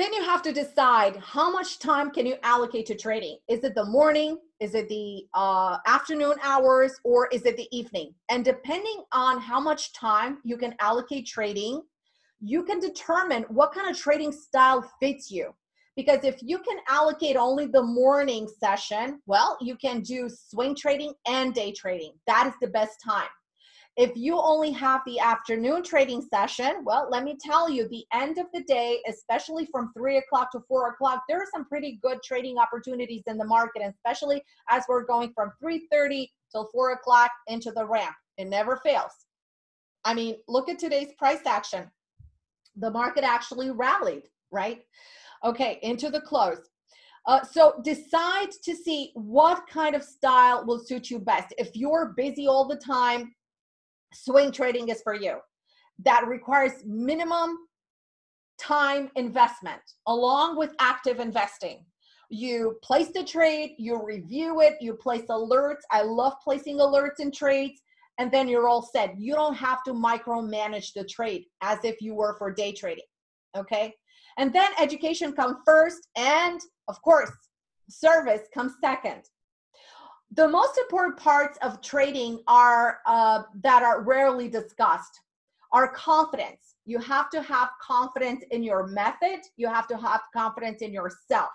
then you have to decide how much time can you allocate to trading is it the morning? Is it the uh, afternoon hours? Or is it the evening? And depending on how much time you can allocate trading you can determine what kind of trading style fits you. Because if you can allocate only the morning session well you can do swing trading and day trading that is the best time if you only have the afternoon trading session, well, let me tell you, the end of the day, especially from three o'clock to four o'clock, there are some pretty good trading opportunities in the market, especially as we're going from 3.30 till four o'clock into the ramp. It never fails. I mean, look at today's price action. The market actually rallied, right? Okay, into the close. Uh, so decide to see what kind of style will suit you best. If you're busy all the time, swing trading is for you. That requires minimum time investment along with active investing. You place the trade, you review it, you place alerts. I love placing alerts in trades, and then you're all set. You don't have to micromanage the trade as if you were for day trading. Okay. And then education comes first, and of course, service comes second the most important parts of trading are uh, that are rarely discussed are confidence. You have to have confidence in your method. You have to have confidence in yourself.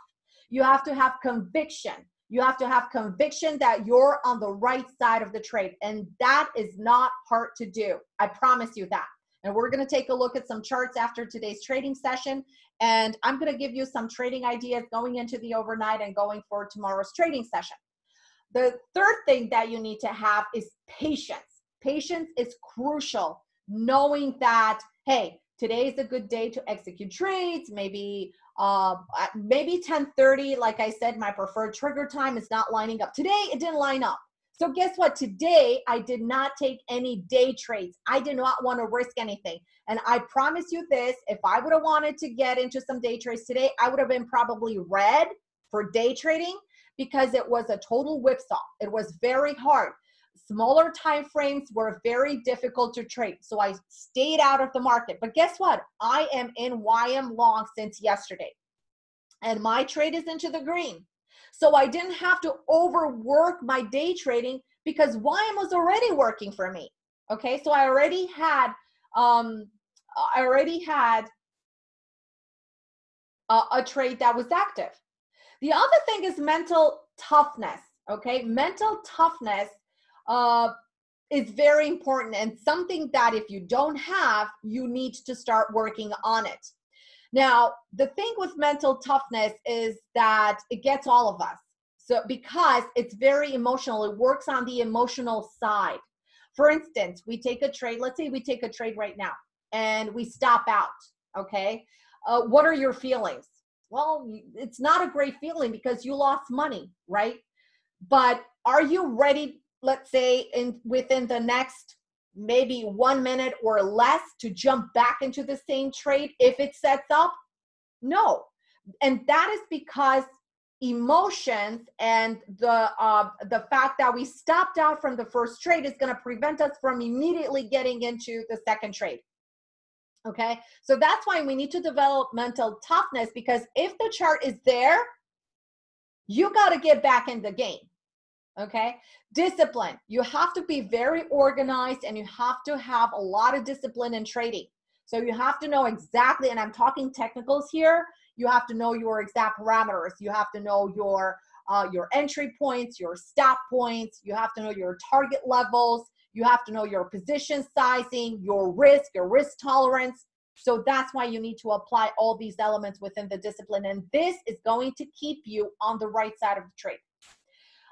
You have to have conviction. You have to have conviction that you're on the right side of the trade and that is not hard to do. I promise you that. And we're going to take a look at some charts after today's trading session and i'm going to give you some trading ideas going into the overnight and going for tomorrow's trading session the third thing that you need to have is patience. Patience is crucial, knowing that, hey, today is a good day to execute trades. Maybe uh, maybe 1030, like I said, my preferred trigger time is not lining up. Today, it didn't line up. So guess what? Today, I did not take any day trades. I did not want to risk anything. And I promise you this, if I would have wanted to get into some day trades today, I would have been probably red for day trading because it was a total whipsaw. It was very hard. Smaller time frames were very difficult to trade. So I stayed out of the market. But guess what? I am in YM long since yesterday. And my trade is into the green. So I didn't have to overwork my day trading because YM was already working for me. Okay, so I already had um I already had a, a trade that was active. The other thing is mental toughness. Okay, mental toughness uh, is very important and something that if you don't have, you need to start working on it. Now, the thing with mental toughness is that it gets all of us. So, because it's very emotional, it works on the emotional side. For instance, we take a trade, let's say we take a trade right now and we stop out, okay? Uh, what are your feelings? Well it's not a great feeling because you lost money right? But are you ready let's say in within the next maybe one minute or less to jump back into the same trade if it sets up? No. And that is because emotions and the uh, the fact that we stopped out from the first trade is going to prevent us from immediately getting into the second trade Okay, so that's why we need to develop mental toughness because if the chart is there, you got to get back in the game. Okay, discipline. You have to be very organized and you have to have a lot of discipline in trading. So you have to know exactly, and I'm talking technicals here. You have to know your exact parameters. You have to know your uh, your entry points, your stop points. You have to know your target levels. You have to know your position sizing, your risk, your risk tolerance. So that's why you need to apply all these elements within the discipline. And this is going to keep you on the right side of the trade.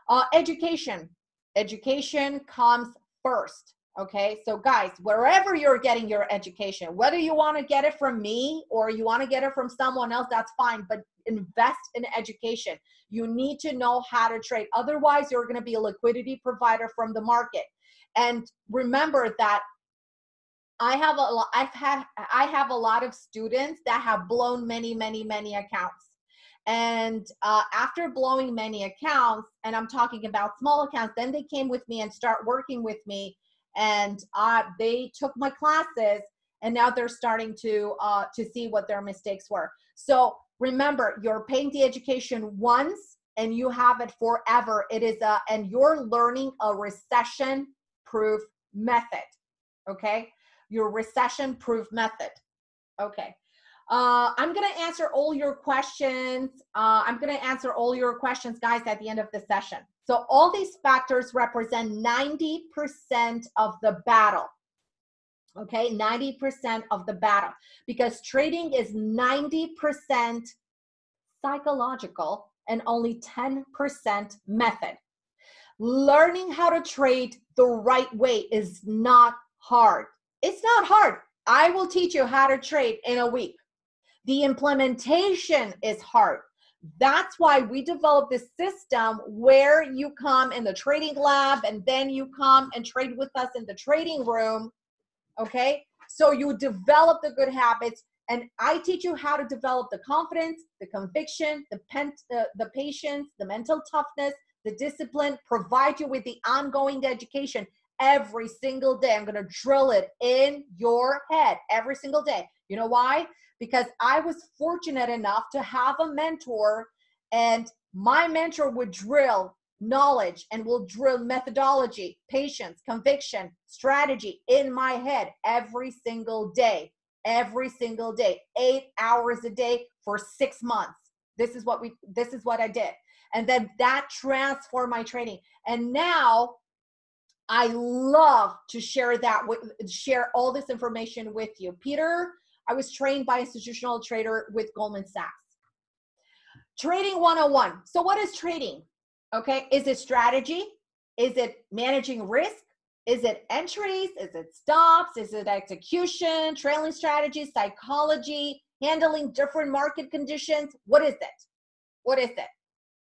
Uh, education. Education comes first. Okay, so guys, wherever you're getting your education, whether you want to get it from me or you want to get it from someone else, that's fine. But invest in education. You need to know how to trade. Otherwise, you're going to be a liquidity provider from the market. And remember that I have a lot, I've had, I have a lot of students that have blown many, many, many accounts. And uh, after blowing many accounts, and I'm talking about small accounts, then they came with me and start working with me. And uh, they took my classes and now they're starting to uh, to see what their mistakes were so remember you're paying the education once and you have it forever it is a and you're learning a recession proof method okay your recession proof method okay uh, I'm going to answer all your questions. Uh, I'm going to answer all your questions, guys, at the end of the session. So all these factors represent 90% of the battle. Okay, 90% of the battle because trading is 90% psychological and only 10% method. Learning how to trade the right way is not hard. It's not hard. I will teach you how to trade in a week. The implementation is hard. That's why we developed this system where you come in the trading lab and then you come and trade with us in the trading room. Okay. So you develop the good habits and I teach you how to develop the confidence, the conviction, the, pen, uh, the patience, the mental toughness, the discipline, provide you with the ongoing education every single day. I'm going to drill it in your head every single day. You know why? because I was fortunate enough to have a mentor and my mentor would drill knowledge and will drill methodology, patience, conviction, strategy in my head every single day, every single day, eight hours a day for six months. This is what we, this is what I did. And then that transformed my training. And now I love to share that with, share all this information with you. Peter I was trained by institutional trader with Goldman Sachs. Trading 101. So what is trading? Okay, is it strategy? Is it managing risk? Is it entries? Is it stops? Is it execution, trailing strategy, psychology, handling different market conditions? What is it? What is it?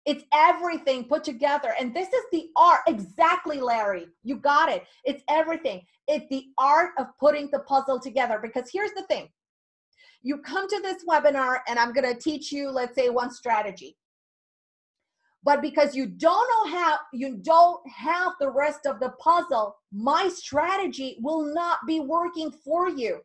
It's everything put together. And this is the art. Exactly, Larry. You got it. It's everything. It's the art of putting the puzzle together. Because here's the thing you come to this webinar and I'm going to teach you, let's say, one strategy. But because you don't know how, you don't have the rest of the puzzle, my strategy will not be working for you.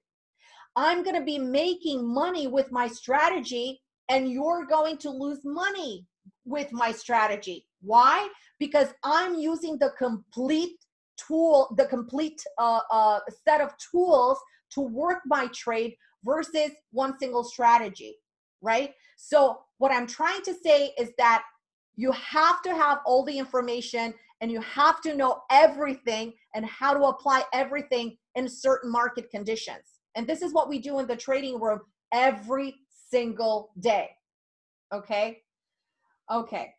I'm going to be making money with my strategy and you're going to lose money with my strategy. Why? Because I'm using the complete tool, the complete uh, uh, set of tools to work my trade versus one single strategy, right? So what I'm trying to say is that you have to have all the information and you have to know everything and how to apply everything in certain market conditions. And this is what we do in the trading room every single day. Okay. Okay.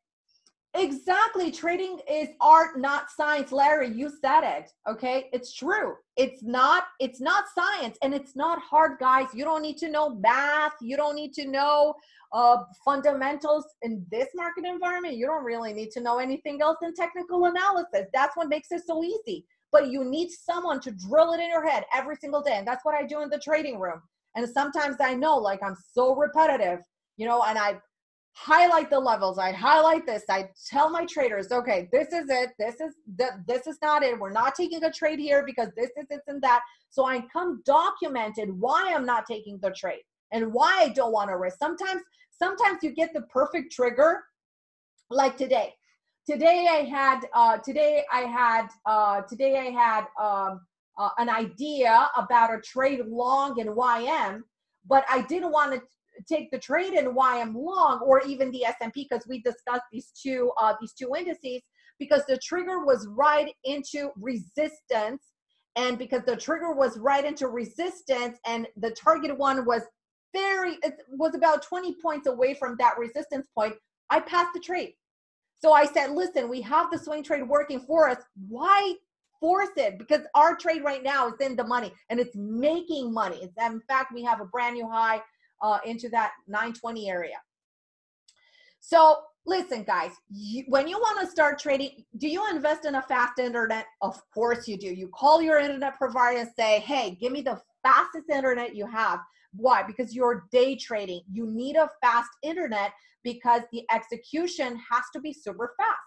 Exactly. Trading is art, not science. Larry, you said it. Okay. It's true. It's not, it's not science and it's not hard, guys. You don't need to know math. You don't need to know uh, fundamentals in this market environment. You don't really need to know anything else than technical analysis. That's what makes it so easy. But you need someone to drill it in your head every single day. And that's what I do in the trading room. And sometimes I know like I'm so repetitive, you know, and I highlight the levels. I highlight this. I tell my traders okay this is it. This is the, this is not it. We're not taking a trade here because this is this and that. So i come documented why i'm not taking the trade and why i don't want to risk. Sometimes sometimes you get the perfect trigger like today. Today i had uh today i had uh today i had um uh, an idea about a trade long in ym but i didn't want to take the trade and why I'm long, or even the S&P, because we discussed these two uh, these two indices, because the trigger was right into resistance, and because the trigger was right into resistance, and the target one was very it was about 20 points away from that resistance point, I passed the trade. So I said, listen, we have the swing trade working for us. Why force it? Because our trade right now is in the money and it's making money. In fact, we have a brand new high uh, into that 920 area. So listen, guys, you, when you want to start trading, do you invest in a fast internet? Of course you do. You call your internet provider and say, hey, give me the fastest internet you have. Why? Because you're day trading. You need a fast internet because the execution has to be super fast.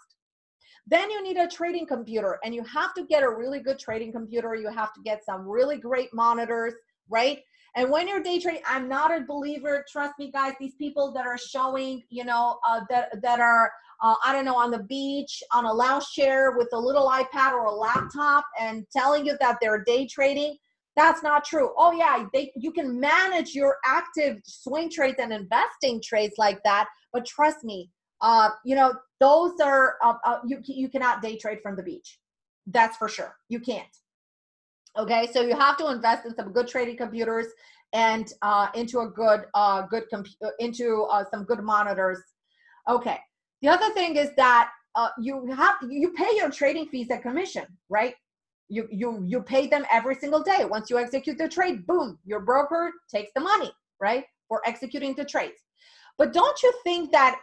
Then you need a trading computer and you have to get a really good trading computer. You have to get some really great monitors right? And when you're day trading, I'm not a believer. Trust me, guys. These people that are showing, you know, uh, that that are, uh, I don't know, on the beach on a lounge chair with a little iPad or a laptop and telling you that they're day trading, that's not true. Oh yeah, they you can manage your active swing trades and investing trades like that, but trust me, uh, you know, those are uh, uh, you you cannot day trade from the beach. That's for sure. You can't. Okay, so you have to invest in some good trading computers and uh, into a good uh, good uh, into uh, some good monitors. Okay, the other thing is that uh, you have you pay your trading fees and commission, right? You you you pay them every single day. Once you execute the trade, boom, your broker takes the money, right, for executing the trades. But don't you think that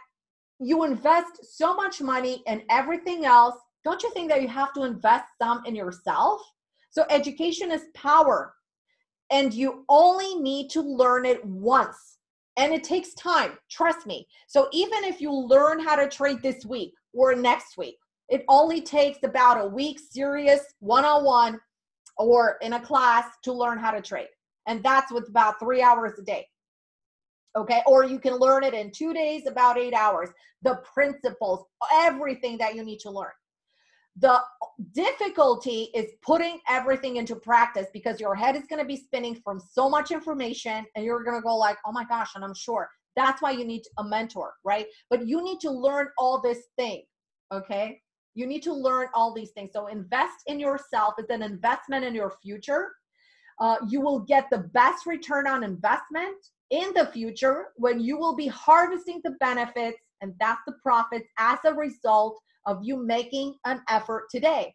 you invest so much money in everything else? Don't you think that you have to invest some in yourself? So education is power and you only need to learn it once and it takes time trust me. So even if you learn how to trade this week or next week it only takes about a week serious one-on-one or in a class to learn how to trade and that's with about three hours a day. Okay? Or you can learn it in two days about eight hours. The principles everything that you need to learn the difficulty is putting everything into practice because your head is going to be spinning from so much information and you're going to go like oh my gosh and i'm sure. That's why you need a mentor right? But you need to learn all this thing okay? You need to learn all these things. So invest in yourself it's an investment in your future. Uh, you will get the best return on investment in the future when you will be harvesting the benefits and that's the profits as a result of you making an effort today.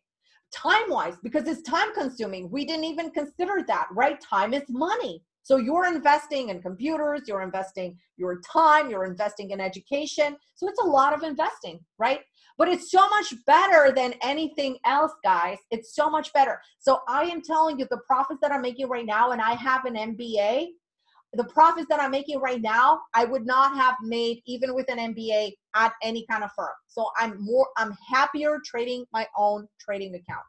Time wise because it's time consuming we didn't even consider that right? Time is money. So you're investing in computers you're investing your time you're investing in education. So it's a lot of investing right? But it's so much better than anything else guys. It's so much better. So i am telling you the profits that i'm making right now and i have an mba the profits that I'm making right now, I would not have made even with an MBA at any kind of firm. So I'm more, I'm happier trading my own trading account.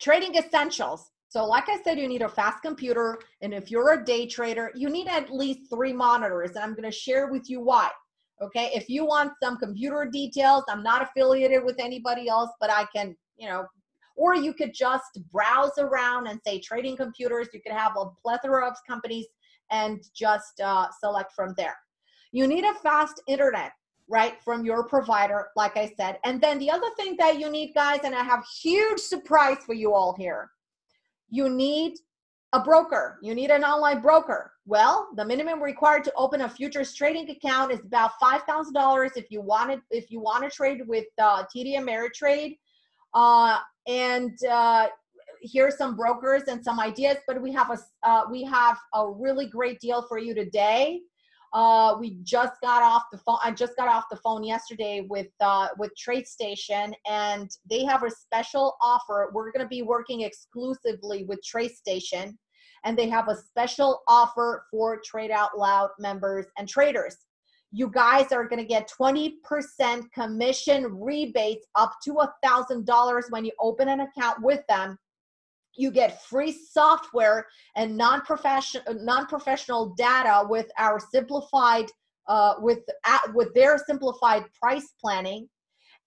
Trading essentials. So like I said, you need a fast computer. And if you're a day trader, you need at least three monitors. And I'm gonna share with you why. Okay, if you want some computer details, I'm not affiliated with anybody else, but I can, you know, or you could just browse around and say trading computers. You could have a plethora of companies and just uh, select from there. You need a fast internet, right, from your provider, like I said. And then the other thing that you need, guys, and I have huge surprise for you all here. You need a broker. You need an online broker. Well, the minimum required to open a futures trading account is about five thousand dollars if you wanted if you want to trade with uh, TD Ameritrade. Uh, and uh, here's some brokers and some ideas, but we have a uh, we have a really great deal for you today. Uh, we just got off the phone. I just got off the phone yesterday with uh, with TradeStation, and they have a special offer. We're going to be working exclusively with TradeStation, and they have a special offer for Trade Out Loud members and traders you guys are going to get 20% commission rebates up to a thousand dollars when you open an account with them you get free software and non-professional non-professional data with our simplified uh, with uh, with their simplified price planning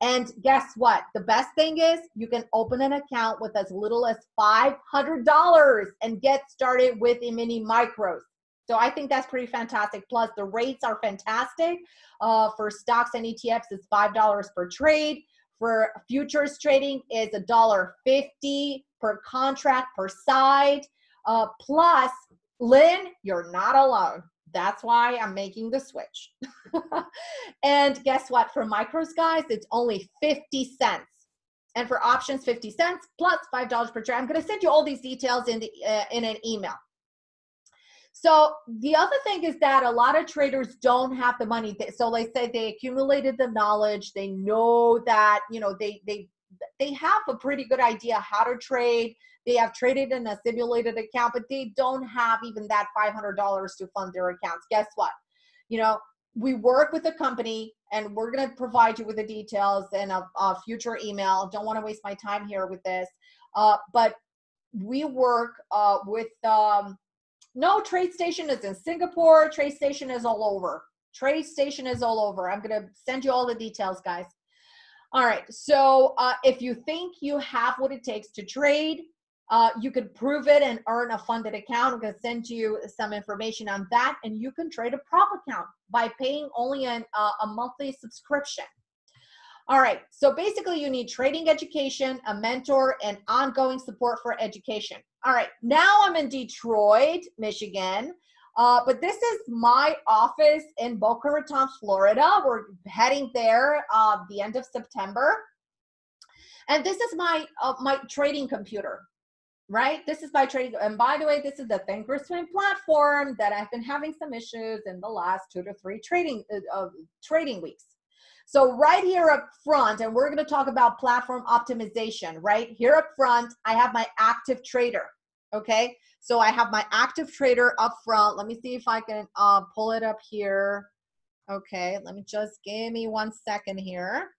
and guess what the best thing is you can open an account with as little as $500 and get started with a mini micros so I think that's pretty fantastic. Plus, the rates are fantastic. Uh, for stocks and ETFs, it's five dollars per trade. For futures trading, is a dollar fifty per contract per side. Uh, plus, Lynn, you're not alone. That's why I'm making the switch. and guess what? For micros, guys, it's only 50 cents. And for options, 50 cents plus $5 per trade. I'm going to send you all these details in, the, uh, in an email. So the other thing is that a lot of traders don't have the money. So they say they accumulated the knowledge. They know that, you know, they, they, they have a pretty good idea how to trade. They have traded in a simulated account, but they don't have even that $500 to fund their accounts. Guess what? You know, we work with a company and we're going to provide you with the details in a, a future email. Don't want to waste my time here with this. Uh, but we work uh, with um, no TradeStation is in Singapore. TradeStation is all over. TradeStation is all over. I'm gonna send you all the details, guys. All right. So uh, if you think you have what it takes to trade, uh, you can prove it and earn a funded account. I'm going to send you some information on that, and you can trade a prop account by paying only an, uh, a monthly subscription. All right, so basically you need trading education, a mentor, and ongoing support for education. All right, now I'm in Detroit, Michigan, uh, but this is my office in Boca Raton, Florida. We're heading there uh, the end of September. And this is my uh, my trading computer right? This is my trading. And by the way, this is the Thinkorswim platform that I've been having some issues in the last two to three trading uh, trading weeks. So right here up front, and we're going to talk about platform optimization, right? Here up front, I have my active trader, okay? So I have my active trader up front. Let me see if I can uh, pull it up here. Okay, let me just give me one second here.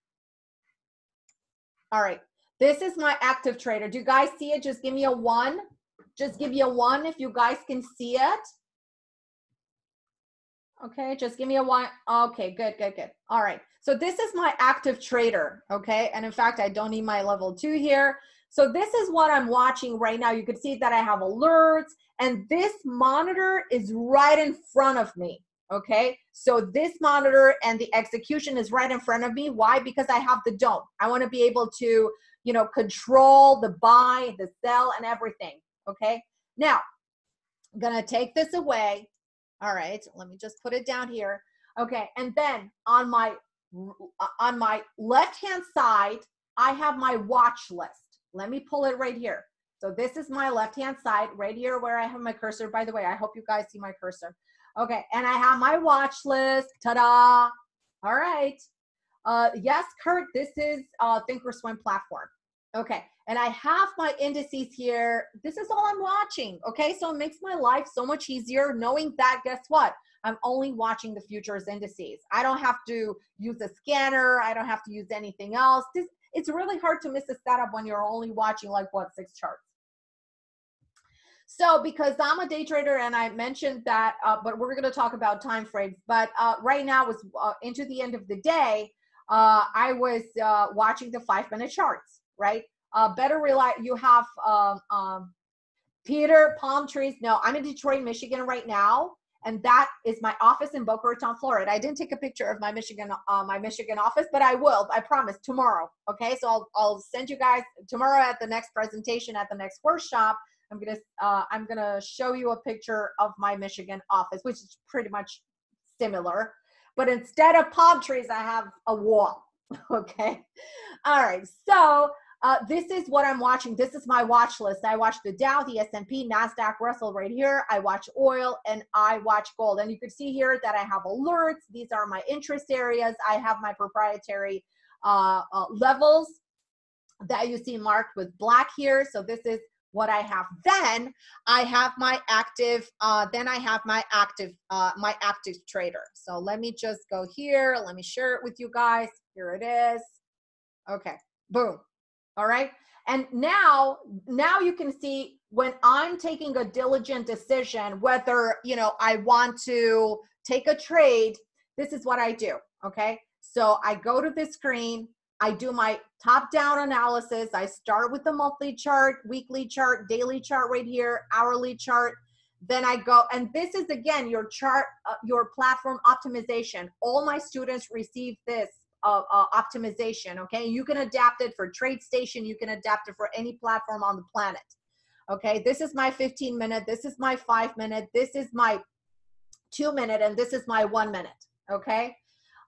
All right, this is my active trader. Do you guys see it? Just give me a one. Just give you a one if you guys can see it. Okay, just give me a one. Okay, good, good, good. All right. So this is my active trader. Okay. And in fact, I don't need my level two here. So this is what I'm watching right now. You can see that I have alerts and this monitor is right in front of me. Okay. So this monitor and the execution is right in front of me. Why? Because I have the DOM. I want to be able to you know, control the buy, the sell, and everything. Okay. Now, I'm gonna take this away. All right, let me just put it down here. Okay, and then on my uh, on my left hand side, I have my watch list. Let me pull it right here. So this is my left hand side right here where I have my cursor. By the way, I hope you guys see my cursor. Okay, and I have my watch list. Ta-da! All right. Uh, yes, Kurt, this is uh, Thinkorswim platform. Okay, and I have my indices here. This is all I'm watching, okay? So it makes my life so much easier knowing that, guess what? I'm only watching the futures indices. I don't have to use a scanner. I don't have to use anything else. This, it's really hard to miss a setup when you're only watching like what, six charts. So because I'm a day trader and I mentioned that, uh, but we're gonna talk about time frames. But uh, right now was uh, into the end of the day, uh, I was uh, watching the five minute charts right? Uh, better rely, you have um, um, Peter, palm trees. No, I'm in Detroit, Michigan right now. And that is my office in Boca Raton, Florida. I didn't take a picture of my Michigan, uh, my Michigan office, but I will, I promise tomorrow. Okay. So I'll, I'll send you guys tomorrow at the next presentation at the next workshop. I'm to, uh, I'm to show you a picture of my Michigan office, which is pretty much similar, but instead of palm trees, I have a wall. Okay. All right. So uh, this is what I'm watching. This is my watch list. I watch the Dow, the S&P, NASDAQ, Russell right here. I watch oil and I watch gold. And you can see here that I have alerts. These are my interest areas. I have my proprietary uh, uh, levels that you see marked with black here. So this is what I have. Then I have my active, uh, then I have my active, uh, my active trader. So let me just go here. Let me share it with you guys. Here it is. Okay, boom all right? And now now you can see when i'm taking a diligent decision whether you know i want to take a trade this is what i do okay? So i go to the screen i do my top down analysis i start with the monthly chart weekly chart daily chart right here hourly chart. Then i go and this is again your chart uh, your platform optimization. All my students receive this uh, uh, optimization. Okay, you can adapt it for TradeStation. You can adapt it for any platform on the planet. Okay, this is my 15 minute. This is my five minute. This is my two minute, and this is my one minute. Okay.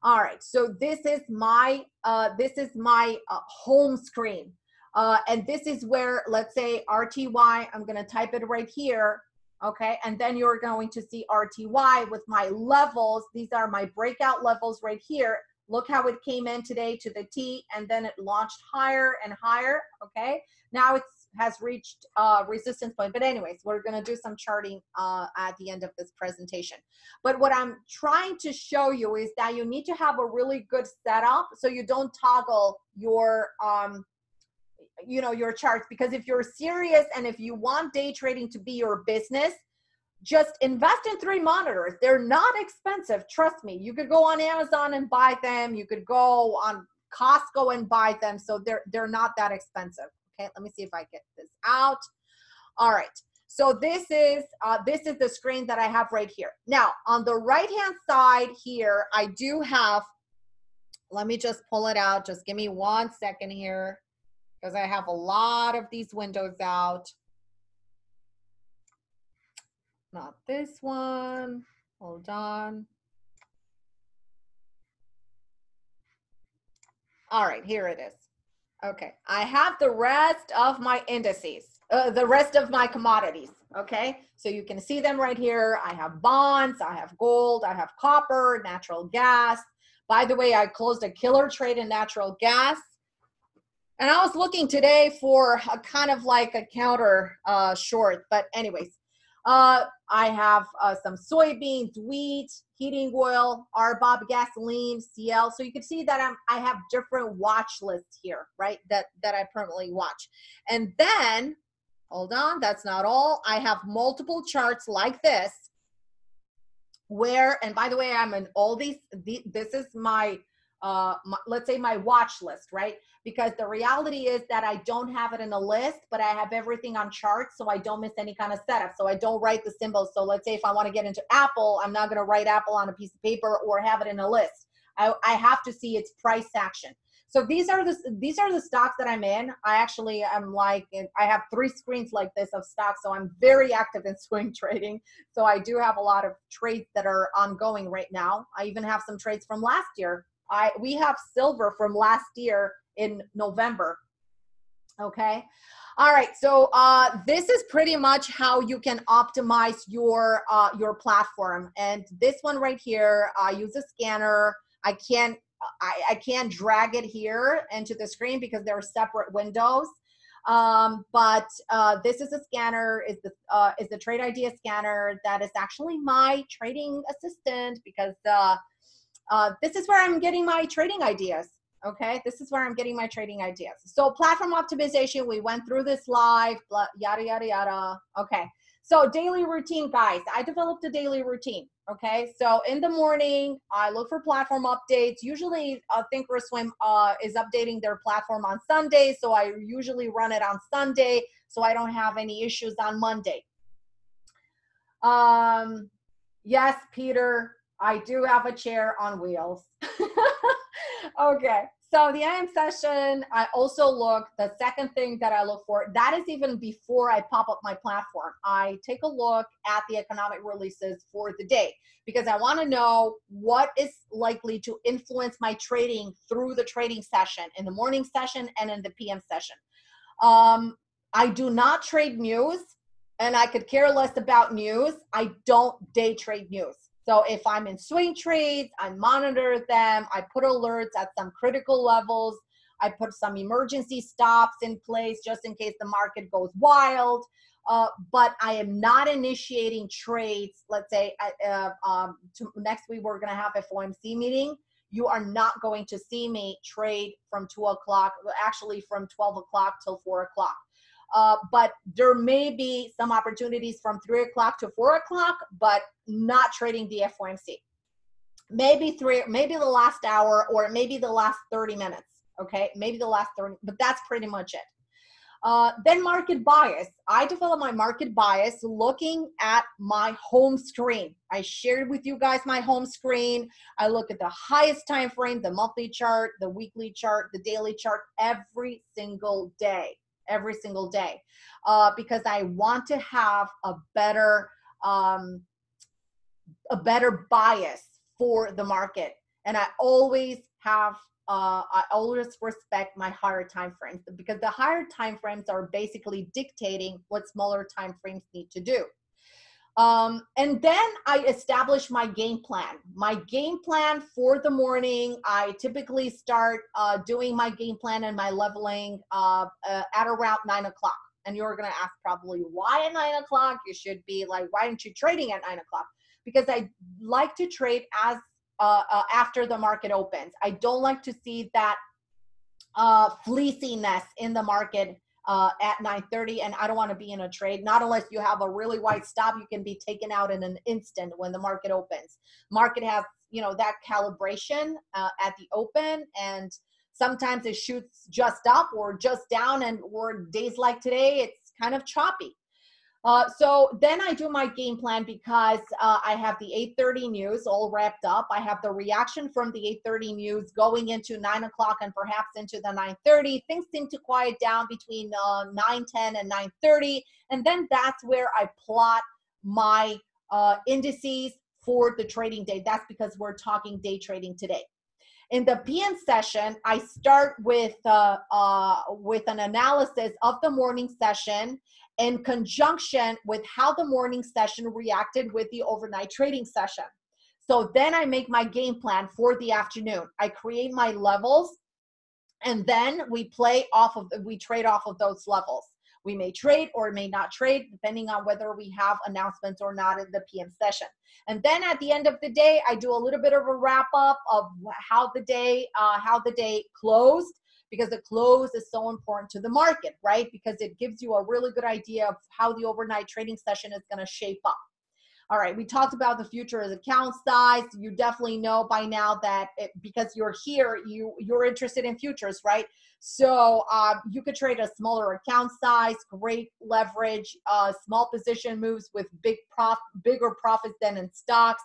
All right. So this is my uh, this is my uh, home screen. Uh, and this is where, let's say RTY, I'm going to type it right here. Okay. And then you're going to see RTY with my levels. These are my breakout levels right here. Look how it came in today to the T and then it launched higher and higher, okay? Now it has reached uh, resistance point. But anyways, we're gonna do some charting uh, at the end of this presentation. But what I'm trying to show you is that you need to have a really good setup so you don't toggle your, um, you know your charts because if you're serious and if you want day trading to be your business just invest in three monitors. They're not expensive. Trust me you could go on amazon and buy them. You could go on costco and buy them. So they're they're not that expensive. Okay let me see if i get this out. All right so this is uh, this is the screen that i have right here. Now on the right hand side here i do have let me just pull it out. Just give me one second here because I have a lot of these windows out. Not this one. Hold on. All right, here it is. Okay, I have the rest of my indices, uh, the rest of my commodities. Okay, so you can see them right here. I have bonds, I have gold, I have copper, natural gas. By the way, I closed a killer trade in natural gas. And I was looking today for a kind of like a counter uh, short, but anyways, uh, I have uh, some soybeans, wheat, heating oil, RBOB gasoline, CL. So you can see that I'm, I have different watch lists here, right? That, that I permanently watch. And then, hold on, that's not all. I have multiple charts like this where, and by the way, I'm in all these, the, this is my uh, my, let's say my watch list, right? Because the reality is that I don't have it in a list, but I have everything on charts, so I don't miss any kind of setup. So I don't write the symbols. So let's say if I want to get into Apple, I'm not going to write Apple on a piece of paper or have it in a list. I, I have to see its price action. So these are the these are the stocks that I'm in. I actually am like I have three screens like this of stocks, so I'm very active in swing trading. So I do have a lot of trades that are ongoing right now. I even have some trades from last year I we have silver from last year in November. Okay. All right. So uh, this is pretty much how you can optimize your uh, your platform. And this one right here, I use a scanner. I can't I, I can't drag it here into the screen because there are separate windows. Um, but uh, this is a scanner, is the uh, is the trade idea scanner that is actually my trading assistant because uh, uh, this is where I'm getting my trading ideas. Okay, this is where I'm getting my trading ideas. So platform optimization, we went through this live, blah, yada, yada, yada. Okay, so daily routine, guys. I developed a daily routine. Okay, so in the morning, I look for platform updates. Usually, uh, Thinkorswim uh, is updating their platform on Sunday, so I usually run it on Sunday, so I don't have any issues on Monday. Um, yes, Peter, I do have a chair on wheels. okay. So the AM session, I also look, the second thing that I look for, that is even before I pop up my platform. I take a look at the economic releases for the day because I want to know what is likely to influence my trading through the trading session, in the morning session and in the PM session. Um, I do not trade news and I could care less about news. I don't day trade news. So if I'm in swing trades, I monitor them. I put alerts at some critical levels. I put some emergency stops in place just in case the market goes wild. Uh, but I am not initiating trades. Let's say uh, um, to, next week we're going to have a FOMC meeting. You are not going to see me trade from two o'clock, actually from 12 o'clock till four o'clock. Uh, but there may be some opportunities from three o'clock to four o'clock, but not trading the FOMC. Maybe three, maybe the last hour, or maybe the last 30 minutes. Okay, maybe the last 30, but that's pretty much it. Uh, then market bias. I develop my market bias looking at my home screen. I shared with you guys my home screen. I look at the highest time frame, the monthly chart, the weekly chart, the daily chart every single day every single day uh, because I want to have a better um, a better bias for the market. And I always have uh, I always respect my higher time frames because the higher time frames are basically dictating what smaller time frames need to do. Um, and then I establish my game plan. My game plan for the morning, I typically start uh, doing my game plan and my leveling uh, uh, at around nine o'clock. And you're gonna ask probably why at nine o'clock? You should be like, why aren't you trading at nine o'clock? Because I like to trade as uh, uh, after the market opens. I don't like to see that uh, fleeciness in the market uh, at 9:30, and I don't want to be in a trade. Not unless you have a really wide stop, you can be taken out in an instant when the market opens. Market has you know that calibration uh, at the open, and sometimes it shoots just up or just down, and or days like today, it's kind of choppy. Uh, so then I do my game plan because uh, I have the 8:30 news all wrapped up. I have the reaction from the 8:30 news going into 9 o'clock and perhaps into the 9:30. Things seem to quiet down between uh, 9:10 and 9:30, and then that's where I plot my uh, indices for the trading day. That's because we're talking day trading today. In the PM session, I start with uh, uh, with an analysis of the morning session in conjunction with how the morning session reacted with the overnight trading session. So then I make my game plan for the afternoon. I create my levels and then we play off of, we trade off of those levels. We may trade or may not trade depending on whether we have announcements or not in the PM session. And then at the end of the day, I do a little bit of a wrap up of how the day, uh, how the day closed because the close is so important to the market, right? Because it gives you a really good idea of how the overnight trading session is going to shape up. All right, we talked about the futures account size. You definitely know by now that it, because you're here, you you're interested in futures, right? So uh, you could trade a smaller account size, great leverage, uh, small position moves with big prof, bigger profits than in stocks.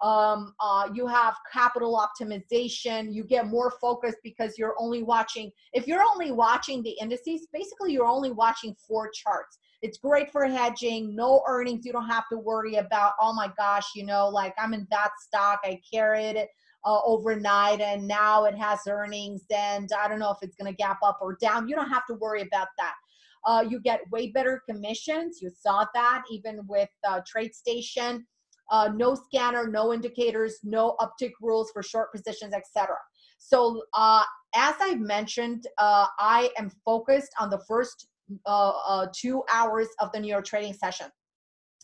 Um, uh, you have capital optimization. You get more focus because you're only watching if you're only watching the indices basically you're only watching four charts. It's great for hedging no earnings. You don't have to worry about oh my gosh you know like i'm in that stock. I carried it uh, overnight and now it has earnings and i don't know if it's going to gap up or down you don't have to worry about that uh, you get way better commissions you saw that even with uh, TradeStation uh, no scanner, no indicators, no uptick rules for short positions, etc. So uh, as I mentioned, uh, I am focused on the first uh, uh, two hours of the New York trading session.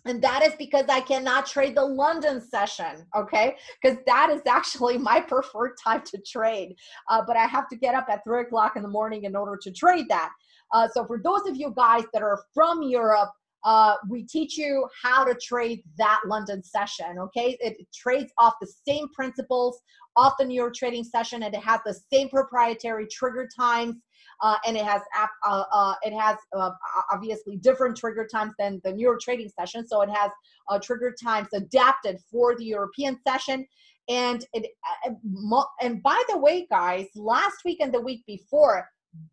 And that is because I cannot trade the London session, okay? Because that is actually my preferred time to trade. Uh, but I have to get up at three o'clock in the morning in order to trade that. so for those of you guys that are from Europe, uh, we teach you how to trade that London session, okay? It, it trades off the same principles off the New York trading session and it has the same proprietary trigger times uh, and it has uh, uh, it has uh, obviously different trigger times than the New York trading session. So it has trigger times adapted for the European session. And it uh, and by the way, guys, last week and the week before,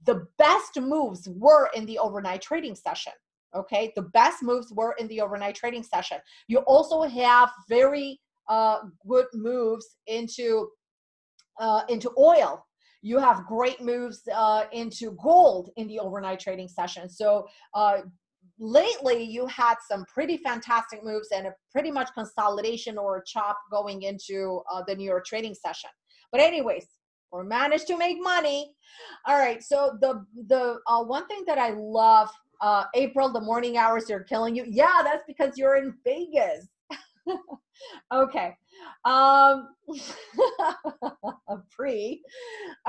the best moves were in the overnight trading session okay the best moves were in the overnight trading session you also have very uh, good moves into uh, into oil you have great moves uh, into gold in the overnight trading session so uh, lately you had some pretty fantastic moves and a pretty much consolidation or a chop going into uh, the new york trading session but anyways or managed to make money all right so the the uh, one thing that i love uh, April, the morning hours are killing you. Yeah, that's because you're in Vegas. Okay. Um, pre.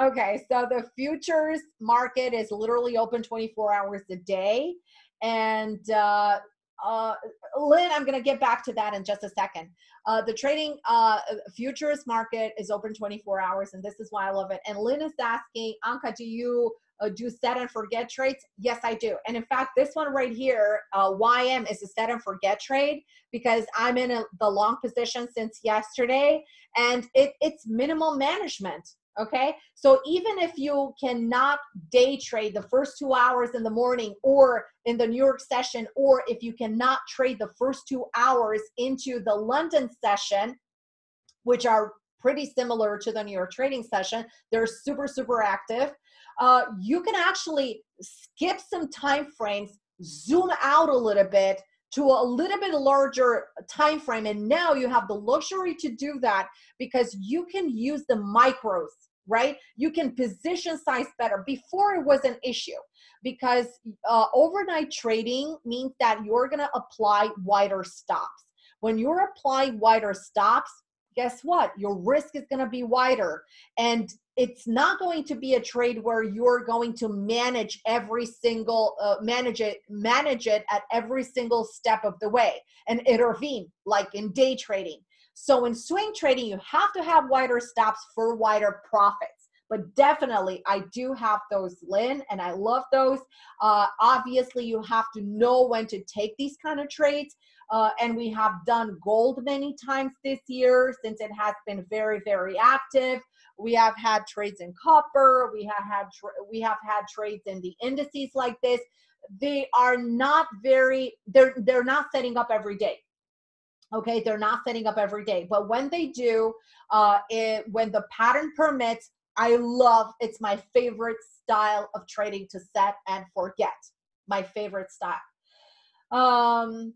Okay, so the futures market is literally open 24 hours a day. And uh, uh, Lynn, I'm going to get back to that in just a second. Uh, the trading uh, futures market is open 24 hours, and this is why I love it. And Lynn is asking, Anka, do you uh, do set and forget trades? Yes, I do. And in fact, this one right here, uh, YM is a set and forget trade because I'm in a, the long position since yesterday and it, it's minimal management. Okay. So even if you cannot day trade the first two hours in the morning or in the New York session, or if you cannot trade the first two hours into the London session, which are pretty similar to the New York trading session, they're super, super active uh, you can actually skip some time frames, zoom out a little bit to a little bit larger time frame and now you have the luxury to do that because you can use the micros right? You can position size better. Before it was an issue because uh, overnight trading means that you're going to apply wider stops. When you're applying wider stops guess what? Your risk is going to be wider. And it's not going to be a trade where you're going to manage every single uh, manage it manage it at every single step of the way. And intervene like in day trading. So in swing trading you have to have wider stops for wider profits. But definitely i do have those lynn and i love those. Uh, obviously you have to know when to take these kind of trades uh, and we have done gold many times this year since it has been very very active we have had trades in copper. We have had we have had trades in the indices like this. They are not very they're they're not setting up every day. Okay, they're not setting up every day, but when they do, uh, it, when the pattern permits, I love. It's my favorite style of trading to set and forget. My favorite style. Um,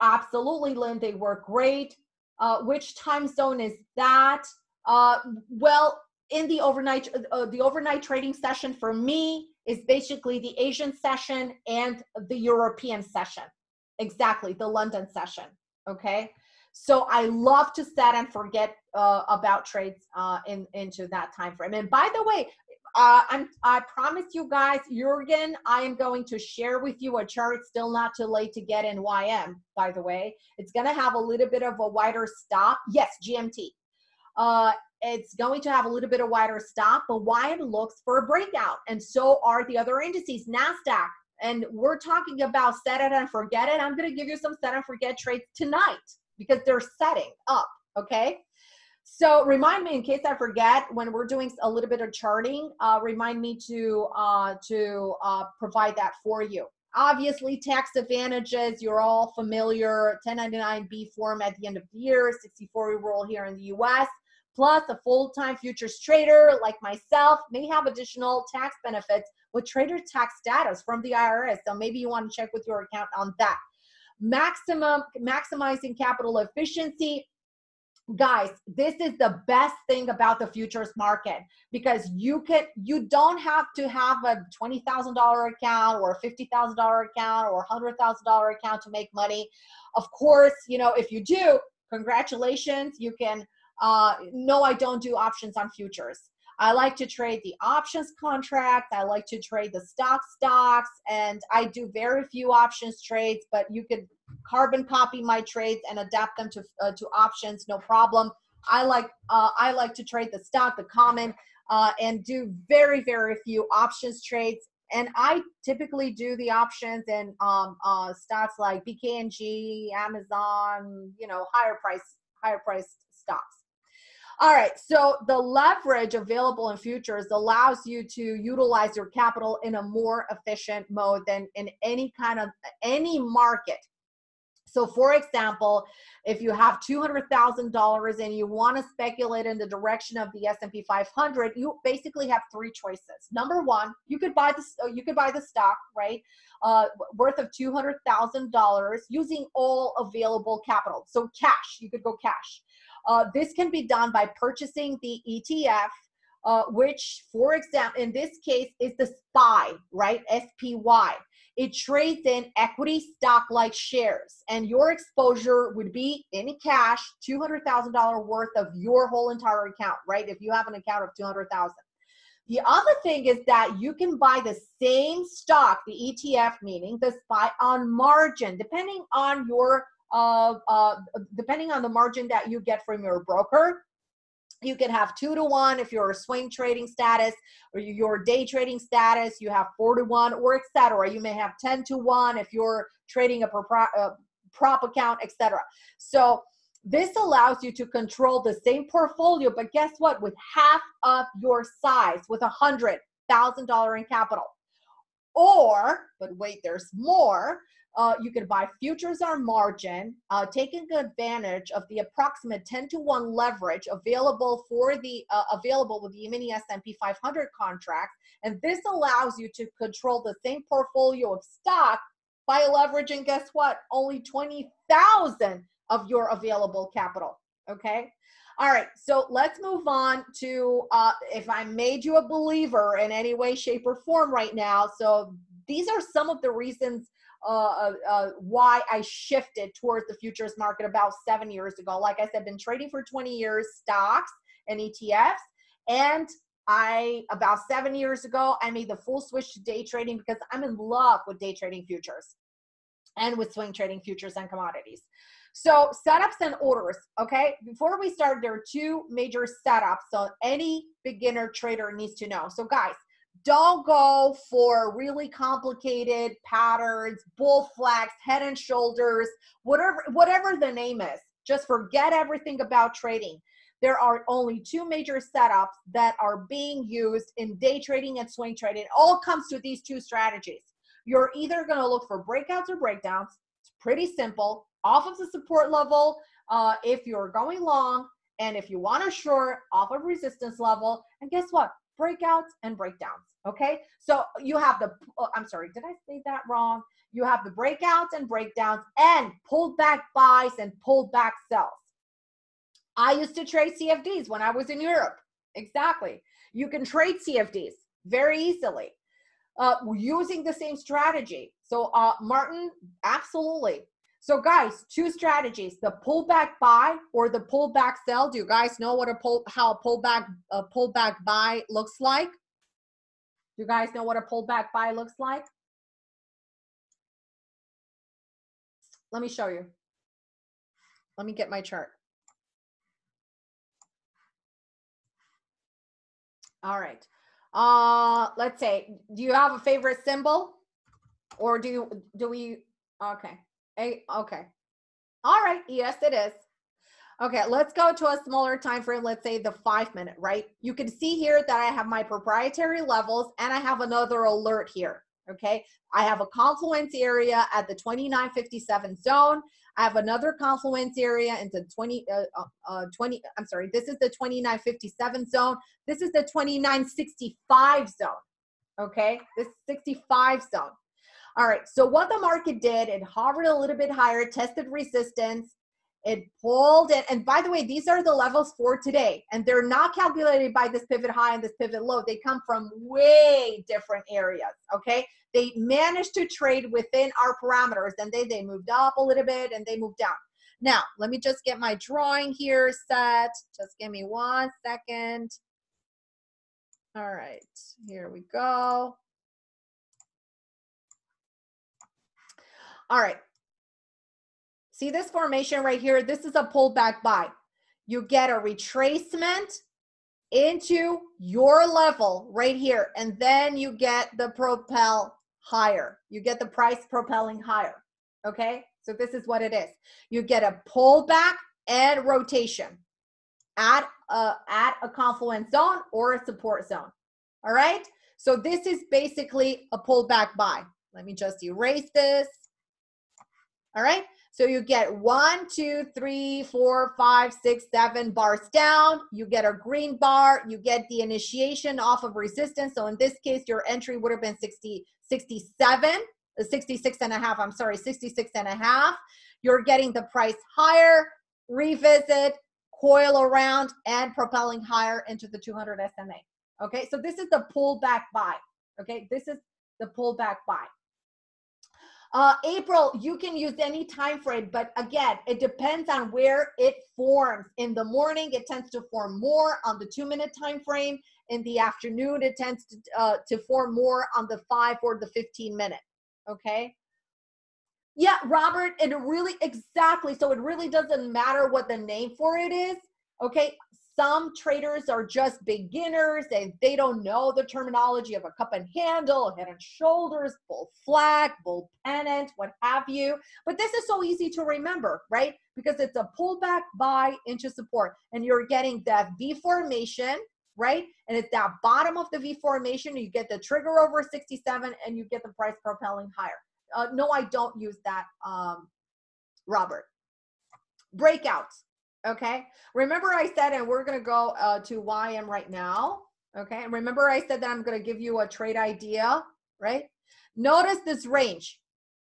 absolutely, Lynn. They work great. Uh, which time zone is that? Uh, well, in the overnight, uh, the overnight trading session for me is basically the Asian session and the European session. Exactly, the London session. Okay. So I love to set and forget uh, about trades uh, in into that time frame. And by the way, uh, I'm, I promise you guys, Jurgen, I am going to share with you a chart. Still not too late to get in YM. By the way, it's going to have a little bit of a wider stop. Yes, GMT uh, it's going to have a little bit of wider stop, but YM looks for a breakout. And so are the other indices, NASDAQ. And we're talking about set it and forget it. I'm going to give you some set and forget trades tonight because they're setting up. Okay. So remind me in case I forget when we're doing a little bit of charting, uh, remind me to uh, to uh, provide that for you. Obviously, tax advantages, you're all familiar, 1099B form at the end of the year, 64 rule here in the US. Plus, a full-time futures trader like myself may have additional tax benefits with trader tax status from the IRS. So maybe you want to check with your account on that. Maximum maximizing capital efficiency. Guys, this is the best thing about the futures market because you can you don't have to have a $20,000 account or a $50,000 account or a $100,000 account to make money. Of course, you know, if you do, congratulations, you can uh, no, I don't do options on futures. I like to trade the options contract. I like to trade the stock stocks, and I do very few options trades. But you could carbon copy my trades and adapt them to uh, to options, no problem. I like uh, I like to trade the stock, the common, uh, and do very very few options trades. And I typically do the options and um, uh, stocks like BKNG, Amazon, you know, higher price higher priced stocks. All right, so the leverage available in futures allows you to utilize your capital in a more efficient mode than in any kind of any market. So for example, if you have $200,000 and you want to speculate in the direction of the S&P 500, you basically have three choices. Number one, you could buy this, you could buy the stock, right? Uh, worth of $200,000 using all available capital. So cash, you could go cash. Uh, this can be done by purchasing the ETF, uh, which, for example, in this case is the SPY, right? SPY. It trades in equity stock like shares, and your exposure would be in cash, $200,000 worth of your whole entire account, right? If you have an account of 200,000. The other thing is that you can buy the same stock, the ETF, meaning the SPY on margin, depending on your Uh, depending on the margin that you get from your broker you can have two to one if you're a swing trading status or your day trading status you have four to one or etc you may have 10 to one if you're trading a prop, a uh, prop account etc so this allows you to control the same portfolio but guess what? With half of your size with a hundred thousand dollar in capital. Or but wait there's more uh, you can buy futures on margin, uh, taking advantage of the approximate 10 to 1 leverage available for the uh, available with the mini S&P 500 contract. And this allows you to control the same portfolio of stock by leveraging, guess what, only 20,000 of your available capital. Okay. All right, so let's move on to uh, if I made you a believer in any way, shape, or form right now. So these are some of the reasons uh, uh, uh, why I shifted towards the futures market about seven years ago. Like I said, been trading for 20 years, stocks and ETFs, and I about seven years ago, I made the full switch to day trading because I'm in love with day trading futures and with swing trading futures and commodities. So setups and orders, okay? Before we start, there are two major setups so any beginner trader needs to know. So guys, don't go for really complicated patterns, bull flags, head and shoulders, whatever whatever the name is. Just forget everything about trading. There are only two major setups that are being used in day trading and swing trading. It all comes to these two strategies. You're either going to look for breakouts or breakdowns. It's pretty simple. Off of the support level, uh, if you're going long, and if you want to short, off of resistance level. And guess what? Breakouts and breakdowns. Okay. So you have the, oh, I'm sorry, did I say that wrong? You have the breakouts and breakdowns and pulled back buys and pulled back sells. I used to trade CFDs when I was in Europe. Exactly. You can trade CFDs very easily uh, using the same strategy. So, uh, Martin, absolutely. So, guys, two strategies: the pullback buy or the pullback sell. Do you guys know what a pull how a pullback a pullback buy looks like? Do you guys know what a pullback buy looks like? Let me show you. Let me get my chart. All right. Uh, let's say, do you have a favorite symbol? Or do you, do we, okay. Okay. All right. Yes, it is. Okay, let's go to a smaller time frame. Let's say the five minute, right? You can see here that I have my proprietary levels and I have another alert here. Okay, I have a confluence area at the 2957 zone. I have another confluence area into 20, uh, uh, uh 20, I'm sorry, this is the 2957 zone. This is the 2965 zone, okay? This 65 zone. All right, so what the market did, it hovered a little bit higher, tested resistance, it pulled it. And by the way, these are the levels for today. And they're not calculated by this pivot high and this pivot low. They come from way different areas. Okay. They managed to trade within our parameters and they, they moved up a little bit and they moved down. Now, let me just get my drawing here set. Just give me one second. All right, here we go. All right, See this formation right here? This is a pullback buy. You get a retracement into your level right here, and then you get the propel higher. You get the price propelling higher, okay? So this is what it is. You get a pullback and rotation at a, at a confluence zone or a support zone, all right? So this is basically a pullback buy. Let me just erase this, all right? So you get one, two, three, four, five, six, seven bars down. You get a green bar. You get the initiation off of resistance. So in this case, your entry would have been 60, 67, uh, 66 and a half. I'm sorry, 66 and a half. You're getting the price higher, revisit, coil around, and propelling higher into the 200 SMA. Okay, so this is the pullback buy. Okay, this is the pullback buy. Uh, April, you can use any time frame, but again, it depends on where it forms. In the morning, it tends to form more on the two minute time frame. In the afternoon, it tends to, uh, to form more on the five or the 15 minute. Okay. Yeah, Robert, it really, exactly. So it really doesn't matter what the name for it is. Okay. Some traders are just beginners and they don't know the terminology of a cup and handle, head and shoulders, bull flag, bull pennant, what have you. But this is so easy to remember, right? Because it's a pullback buy into support and you're getting that V formation, right? And it's that bottom of the V formation. You get the trigger over 67 and you get the price propelling higher. Uh, no, I don't use that, um, Robert. Breakouts. Okay. Remember I said, and we're going to go uh, to YM right now. Okay. And remember I said that I'm going to give you a trade idea, right? Notice this range.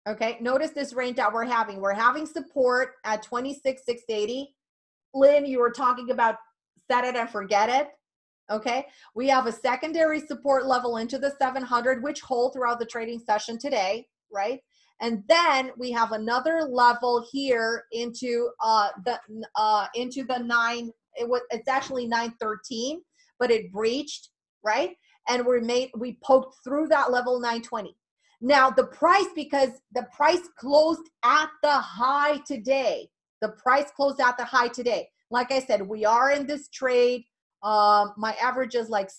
Okay. Notice this range that we're having. We're having support at 26,680. Lynn, you were talking about set it and forget it. Okay. We have a secondary support level into the 700, which hold throughout the trading session today, right? And then we have another level here into uh, the uh, into the nine. It was it's actually 913, but it breached right? And we made we poked through that level 920. Now the price, because the price closed at the high today. The price closed at the high today. Like I said, we are in this trade. Um, my average is like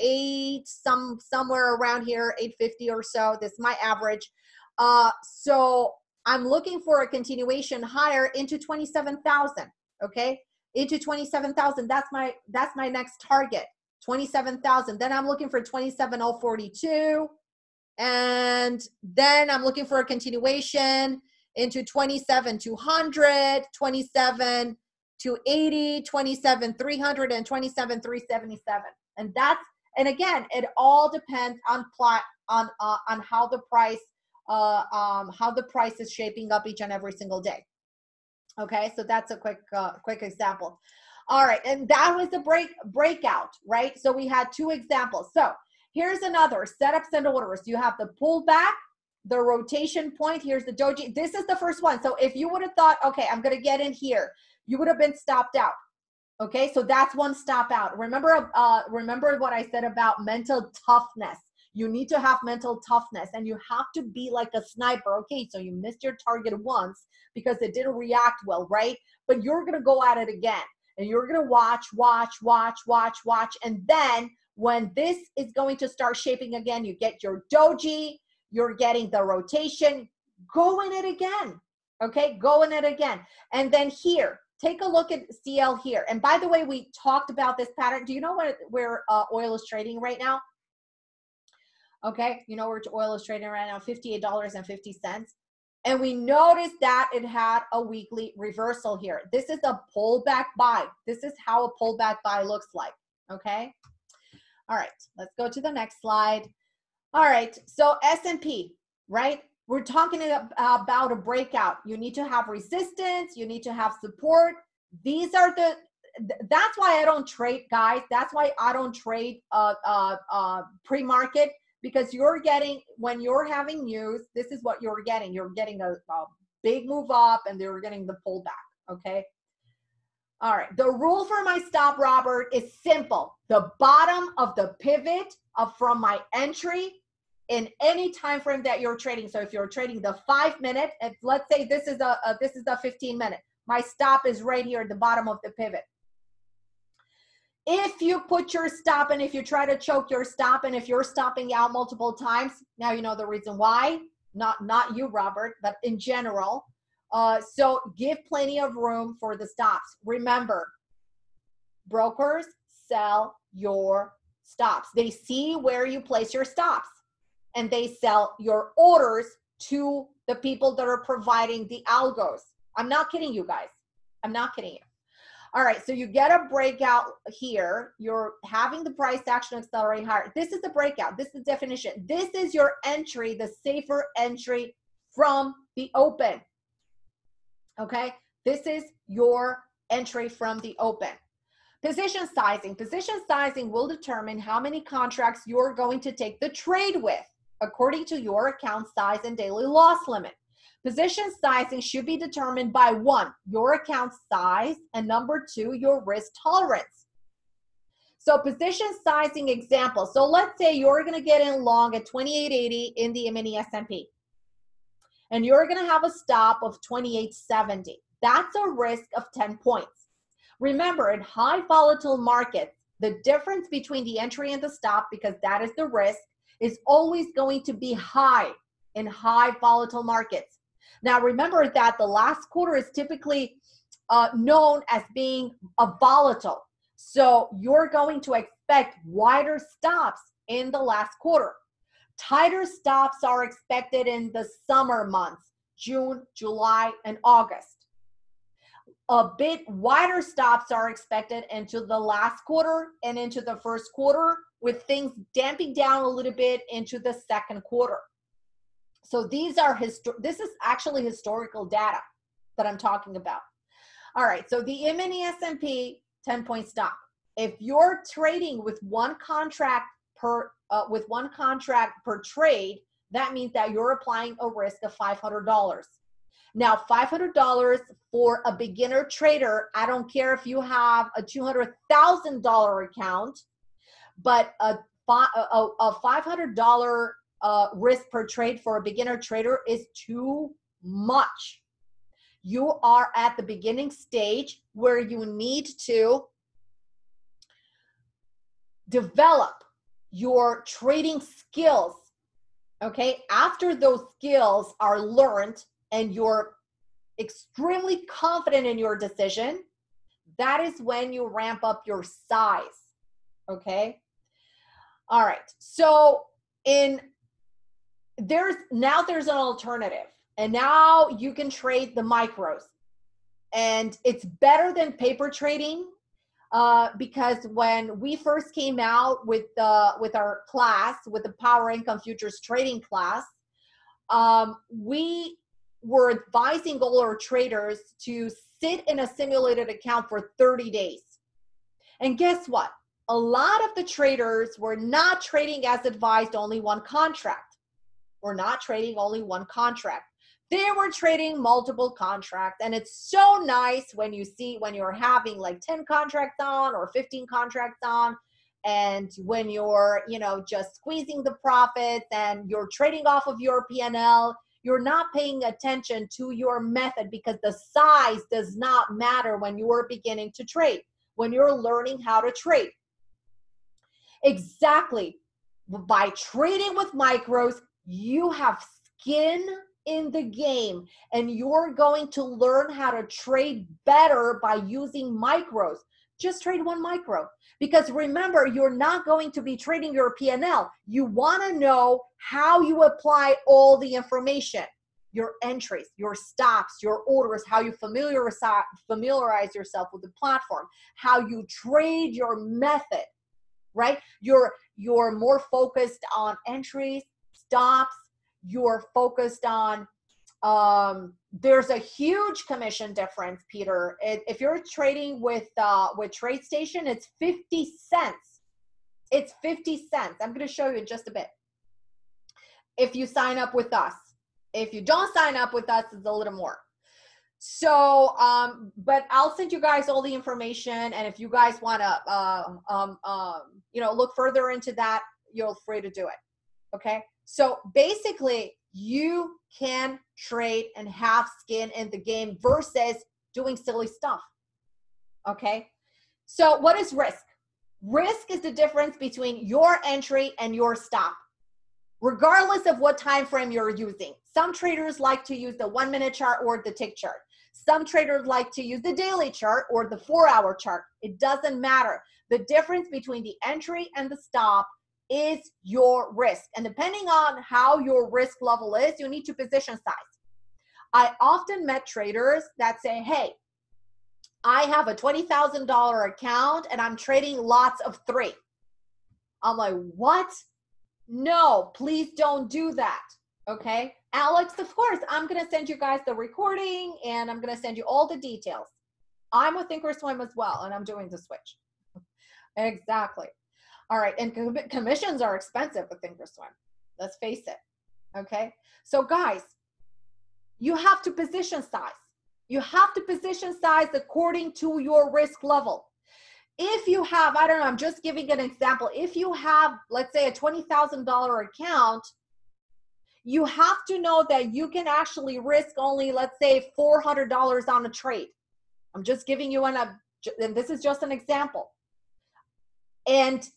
eight, some somewhere around here, 850 or so. This is my average. Uh, so I'm looking for a continuation higher into 27,000. Okay, into 27,000. That's my that's my next target. 27,000. Then I'm looking for 27,042. And then I'm looking for a continuation into 27 200, 27 to 80, 27 300, and 27 377. And that's and again, it all depends on plot on uh, on how the price uh, um, how the price is shaping up each and every single day. Okay, so that's a quick uh, quick example. All right, and that was the break breakout, right? So we had two examples. So here's another setups and orders. You have the pullback, the rotation point. Here's the doji. This is the first one. So if you would have thought, okay, I'm gonna get in here, you would have been stopped out. Okay, so that's one stop out. Remember, uh, remember what I said about mental toughness. You need to have mental toughness and you have to be like a sniper. Okay, so you missed your target once because it didn't react well, right? But you're gonna go at it again and you're gonna watch, watch, watch, watch, watch. And then when this is going to start shaping again, you get your doji, you're getting the rotation, go in it again. Okay, go in it again. And then here, take a look at CL here. And by the way, we talked about this pattern. Do you know where, where uh, oil is trading right now? Okay, you know where oil is trading right now, $58.50. And we noticed that it had a weekly reversal here. This is a pullback buy. This is how a pullback buy looks like, okay? All right, let's go to the next slide. All right, so S&P, right? we're talking about a breakout. You need to have resistance, you need to have support. These are the that's why I don't trade, guys. That's why I don't trade uh, uh, uh, pre-market because you're getting when you're having news. This is what you're getting. You're getting a, a big move up, and they're getting the pullback. Okay. All right. The rule for my stop, Robert, is simple. The bottom of the pivot of from my entry in any time frame that you're trading. So if you're trading the five minute, if let's say this is a, a this is the 15 minute, my stop is right here at the bottom of the pivot. If you put your stop and if you try to choke your stop and if you're stopping out multiple times, now you know the reason why. Not not you, Robert, but in general. Uh, so give plenty of room for the stops. Remember, brokers sell your stops. They see where you place your stops and they sell your orders to the people that are providing the algos. I'm not kidding you guys. I'm not kidding you. All right, so you get a breakout here. You're having the price action accelerate higher. This is the breakout. This is the definition. This is your entry, the safer entry from the open. Okay, this is your entry from the open. Position sizing. Position sizing will determine how many contracts you're going to take the trade with according to your account size and daily loss limit. Position sizing should be determined by one, your account size, and number two, your risk tolerance. So position sizing example. So let's say you're gonna get in long at 2880 in the mini S&P. And you're gonna have a stop of 2870. That's a risk of 10 points. Remember, in high volatile markets, the difference between the entry and the stop, because that is the risk, is always going to be high in high volatile markets. Now, remember that the last quarter is typically uh, known as being a volatile. So you're going to expect wider stops in the last quarter. Tighter stops are expected in the summer months, June, July, and August. A bit wider stops are expected into the last quarter and into the first quarter with things damping down a little bit into the second quarter. So these are histo- this is actually historical data that I'm talking about. All right, so the mini S&P 10 point stop. If you're trading with one contract per uh, with one contract per trade, that means that you're applying a risk of $500. Now, $500 for a beginner trader, I don't care if you have a $200,000 account but a, a, a $500 uh, risk per trade for a beginner trader is too much. You are at the beginning stage where you need to develop your trading skills. Okay, after those skills are learned and you're extremely confident in your decision, that is when you ramp up your size. Okay. All right. So in there's now there's an alternative and now you can trade the micros. And it's better than paper trading uh, because when we first came out with the with our class with the power income futures trading class um, we were advising all our traders to sit in a simulated account for 30 days. And guess what? A lot of the traders were not trading as advised only one contract we're not trading only one contract. They were trading multiple contracts and it's so nice when you see when you're having like 10 contracts on or 15 contracts on and when you're you know just squeezing the profits and you're trading off of your P&L you're not paying attention to your method because the size does not matter when you are beginning to trade when you're learning how to trade. Exactly. By trading with micros you have skin in the game and you're going to learn how to trade better by using micros. Just trade one micro. Because remember you're not going to be trading your PNL you want to know how you apply all the information. Your entries your stops your orders how you familiarize familiarize yourself with the platform how you trade your method right? You're you're more focused on entries stops you're focused on um there's a huge commission difference peter. If you're trading with uh with TradeStation it's 50 cents. It's 50 cents. I'm going to show you in just a bit. If you sign up with us. If you don't sign up with us it's a little more. So um but i'll send you guys all the information and if you guys want to uh, um um you know look further into that you're free to do it. Okay so basically, you can trade and have skin in the game versus doing silly stuff. Okay. So what is risk? Risk is the difference between your entry and your stop, regardless of what time frame you're using. Some traders like to use the one minute chart or the tick chart. Some traders like to use the daily chart or the four hour chart. It doesn't matter. The difference between the entry and the stop is your risk. And depending on how your risk level is, you need to position size. I often met traders that say, hey, I have a $20,000 account and I'm trading lots of three. I'm like, what? No, please don't do that. Okay. Alex, of course, I'm going to send you guys the recording and I'm going to send you all the details. I'm with Thinkorswim as well, and I'm doing the switch. exactly. All right, and com commissions are expensive with Thinkorswim. Let's face it. Okay, so guys, you have to position size. You have to position size according to your risk level. If you have, I don't know, I'm just giving an example. If you have, let's say, a $20,000 account, you have to know that you can actually risk only, let's say, $400 on a trade. I'm just giving you an, and this is just an example. And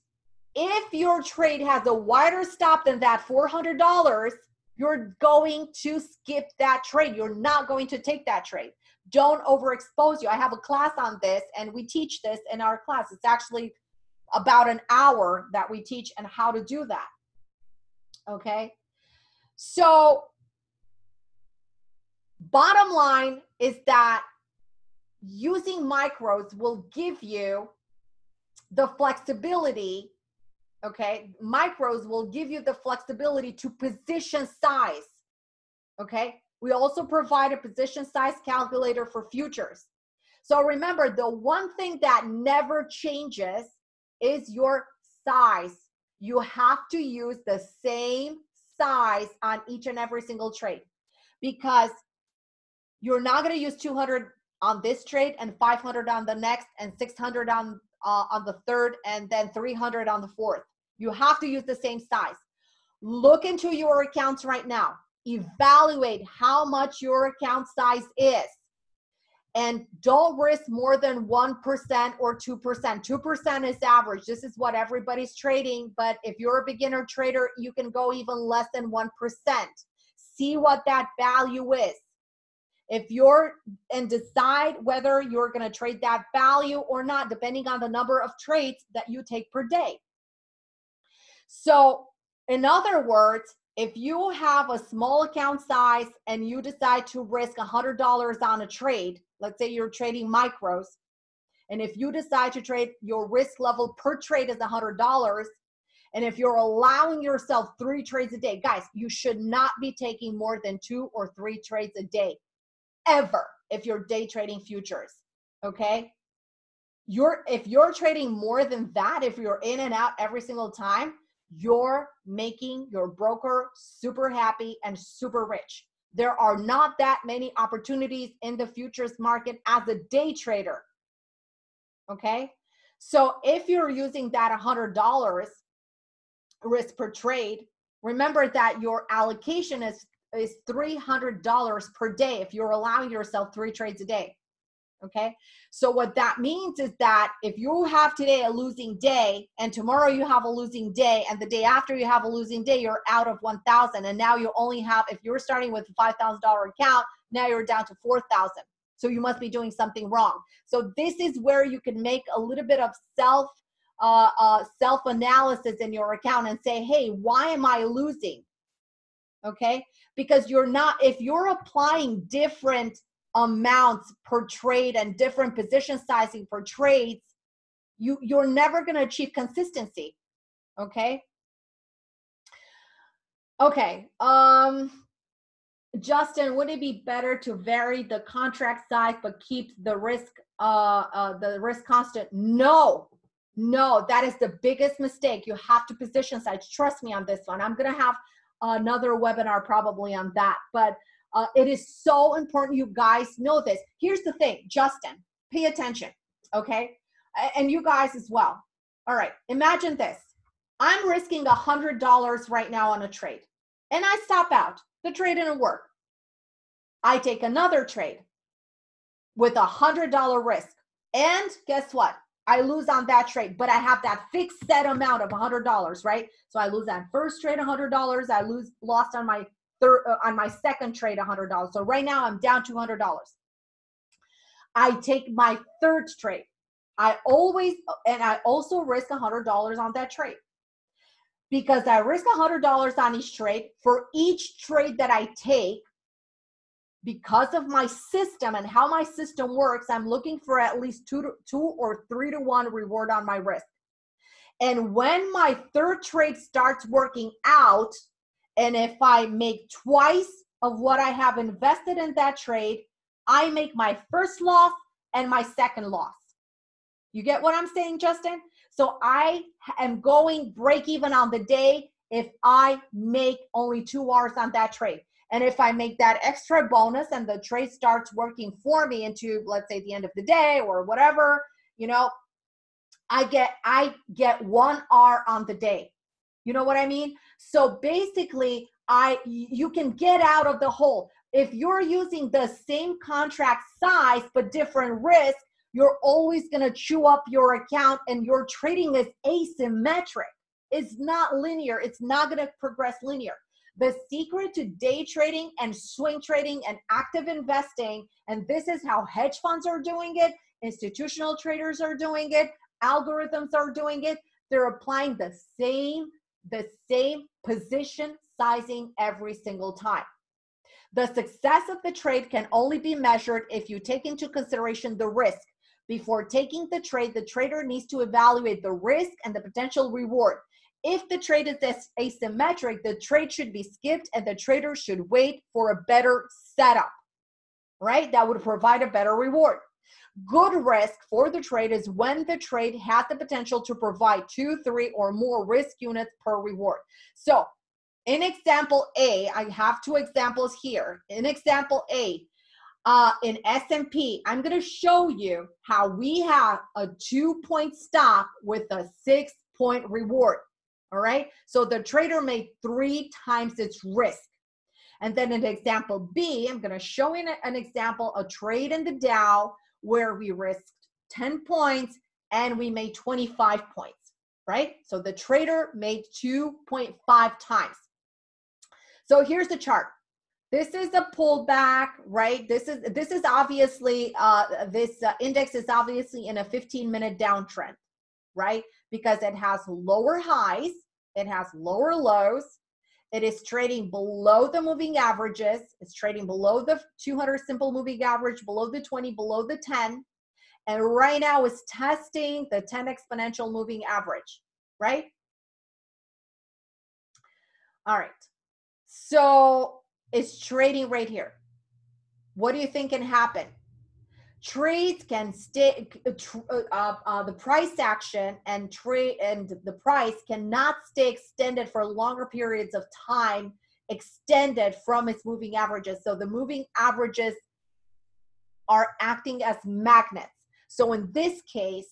if your trade has a wider stop than that $400, you're going to skip that trade. You're not going to take that trade. Don't overexpose you. I have a class on this and we teach this in our class. It's actually about an hour that we teach and how to do that. Okay. So bottom line is that using micros will give you the flexibility okay? Micros will give you the flexibility to position size okay? We also provide a position size calculator for futures. So remember the one thing that never changes is your size. You have to use the same size on each and every single trade because you're not going to use 200 on this trade and 500 on the next and 600 on uh, on the third and then 300 on the fourth. You have to use the same size. Look into your accounts right now. Evaluate how much your account size is. And don't risk more than 1% or 2%. 2% is average. This is what everybody's trading. But if you're a beginner trader, you can go even less than 1%. See what that value is if you're and decide whether you're going to trade that value or not depending on the number of trades that you take per day so in other words if you have a small account size and you decide to risk a $100 on a trade let's say you're trading micros and if you decide to trade your risk level per trade is a $100 and if you're allowing yourself three trades a day guys you should not be taking more than two or three trades a day ever if you're day trading futures. Okay. You're if you're trading more than that, if you're in and out every single time, you're making your broker super happy and super rich. There are not that many opportunities in the futures market as a day trader. Okay. So if you're using that $100 risk per trade, remember that your allocation is is $300 per day if you're allowing yourself three trades a day. Okay. So what that means is that if you have today a losing day and tomorrow you have a losing day and the day after you have a losing day, you're out of 1,000. And now you only have, if you're starting with a $5,000 account, now you're down to 4,000. So you must be doing something wrong. So this is where you can make a little bit of self uh, uh, self analysis in your account and say, hey, why am I losing? okay? Because you're not, if you're applying different amounts per trade and different position sizing for trades, you, you're never gonna achieve consistency, okay? Okay, um, Justin, would it be better to vary the contract size but keep the risk uh, uh, the risk constant? No, no, that is the biggest mistake. You have to position size. Trust me on this one. I'm gonna have another webinar probably on that. But uh, it is so important you guys know this. Here's the thing, Justin, pay attention, okay? And you guys as well. All right, imagine this. I'm risking a $100 right now on a trade, and I stop out. The trade didn't work. I take another trade with a $100 risk. And guess what? I lose on that trade, but I have that fixed set amount of $100, right? So I lose that first trade $100, I lose lost on my uh, on my second trade $100. So right now I'm down $200. I take my third trade. I always and I also risk $100 on that trade. Because I risk $100 on each trade, for each trade that I take, because of my system and how my system works, I'm looking for at least two, to, two or three to one reward on my risk. And when my third trade starts working out, and if I make twice of what I have invested in that trade, I make my first loss and my second loss. You get what I'm saying, Justin? So I am going break even on the day if I make only two Rs on that trade. And if I make that extra bonus and the trade starts working for me into, let's say, the end of the day or whatever, you know, I get I get one R on the day. You know what I mean? So basically, I you can get out of the hole. If you're using the same contract size but different risk, you're always going to chew up your account and your trading is asymmetric. It's not linear. It's not going to progress linear. The secret to day trading and swing trading and active investing, and this is how hedge funds are doing it, institutional traders are doing it, algorithms are doing it. They're applying the same, the same position sizing every single time. The success of the trade can only be measured if you take into consideration the risk. Before taking the trade, the trader needs to evaluate the risk and the potential reward. If the trade is asymmetric, the trade should be skipped and the trader should wait for a better setup, right? That would provide a better reward. Good risk for the trade is when the trade has the potential to provide two, three, or more risk units per reward. So in example A, I have two examples here. In example A, uh, in S&P, I'm going to show you how we have a two-point stop with a six-point reward. All right. So the trader made three times its risk. And then in example B, I'm going to show you an example, a trade in the Dow where we risked 10 points and we made 25 points, right? So the trader made 2.5 times. So here's the chart. This is a pullback, right? This is this is obviously uh, this uh, index is obviously in a 15 minute downtrend, right? Because it has lower highs, it has lower lows, it is trading below the moving averages. It's trading below the 200 simple moving average, below the 20, below the 10. And right now it's testing the 10 exponential moving average, right? All right. So it's trading right here. What do you think can happen? Trades can stay, uh, uh, uh, the price action and trade and the price cannot stay extended for longer periods of time, extended from its moving averages. So the moving averages are acting as magnets. So in this case,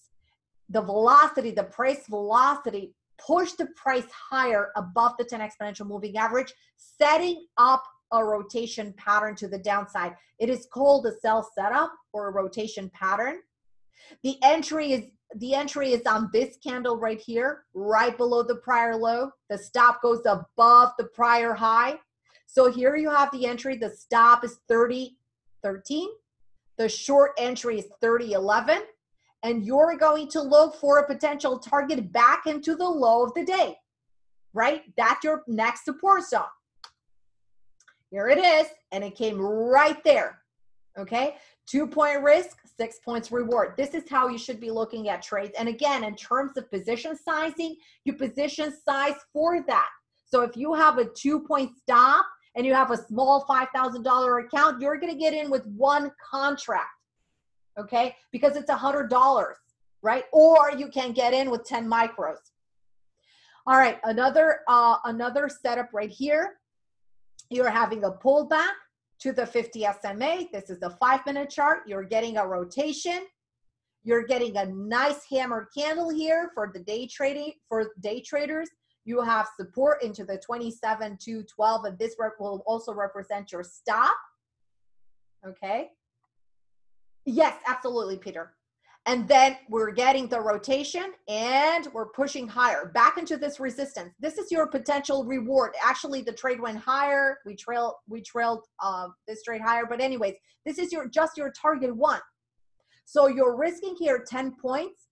the velocity, the price velocity pushed the price higher above the 10 exponential moving average, setting up a rotation pattern to the downside. It is called a sell setup or a rotation pattern. The entry is the entry is on this candle right here, right below the prior low. The stop goes above the prior high. So here you have the entry. The stop is 3013. The short entry is 3011. And you're going to look for a potential target back into the low of the day, right? That's your next support zone. Here it is, and it came right there. Okay, two point risk, six points reward. This is how you should be looking at trades. And again, in terms of position sizing, you position size for that. So if you have a two point stop and you have a small $5,000 account, you're to get in with one contract. Okay, because it's a $100, right? Or you can get in with 10 micros. All right, another uh, another setup right here you're having a pullback to the 50 SMA. This is a five minute chart. You're getting a rotation. You're getting a nice hammer candle here for the day trading for day traders. You have support into the 27 to 12, and this will also represent your stop. Okay. Yes, absolutely, Peter. And then we're getting the rotation and we're pushing higher back into this resistance. This is your potential reward. Actually, the trade went higher. We trailed, we trailed uh, this trade higher. But anyways, this is your just your target one. So you're risking here 10 points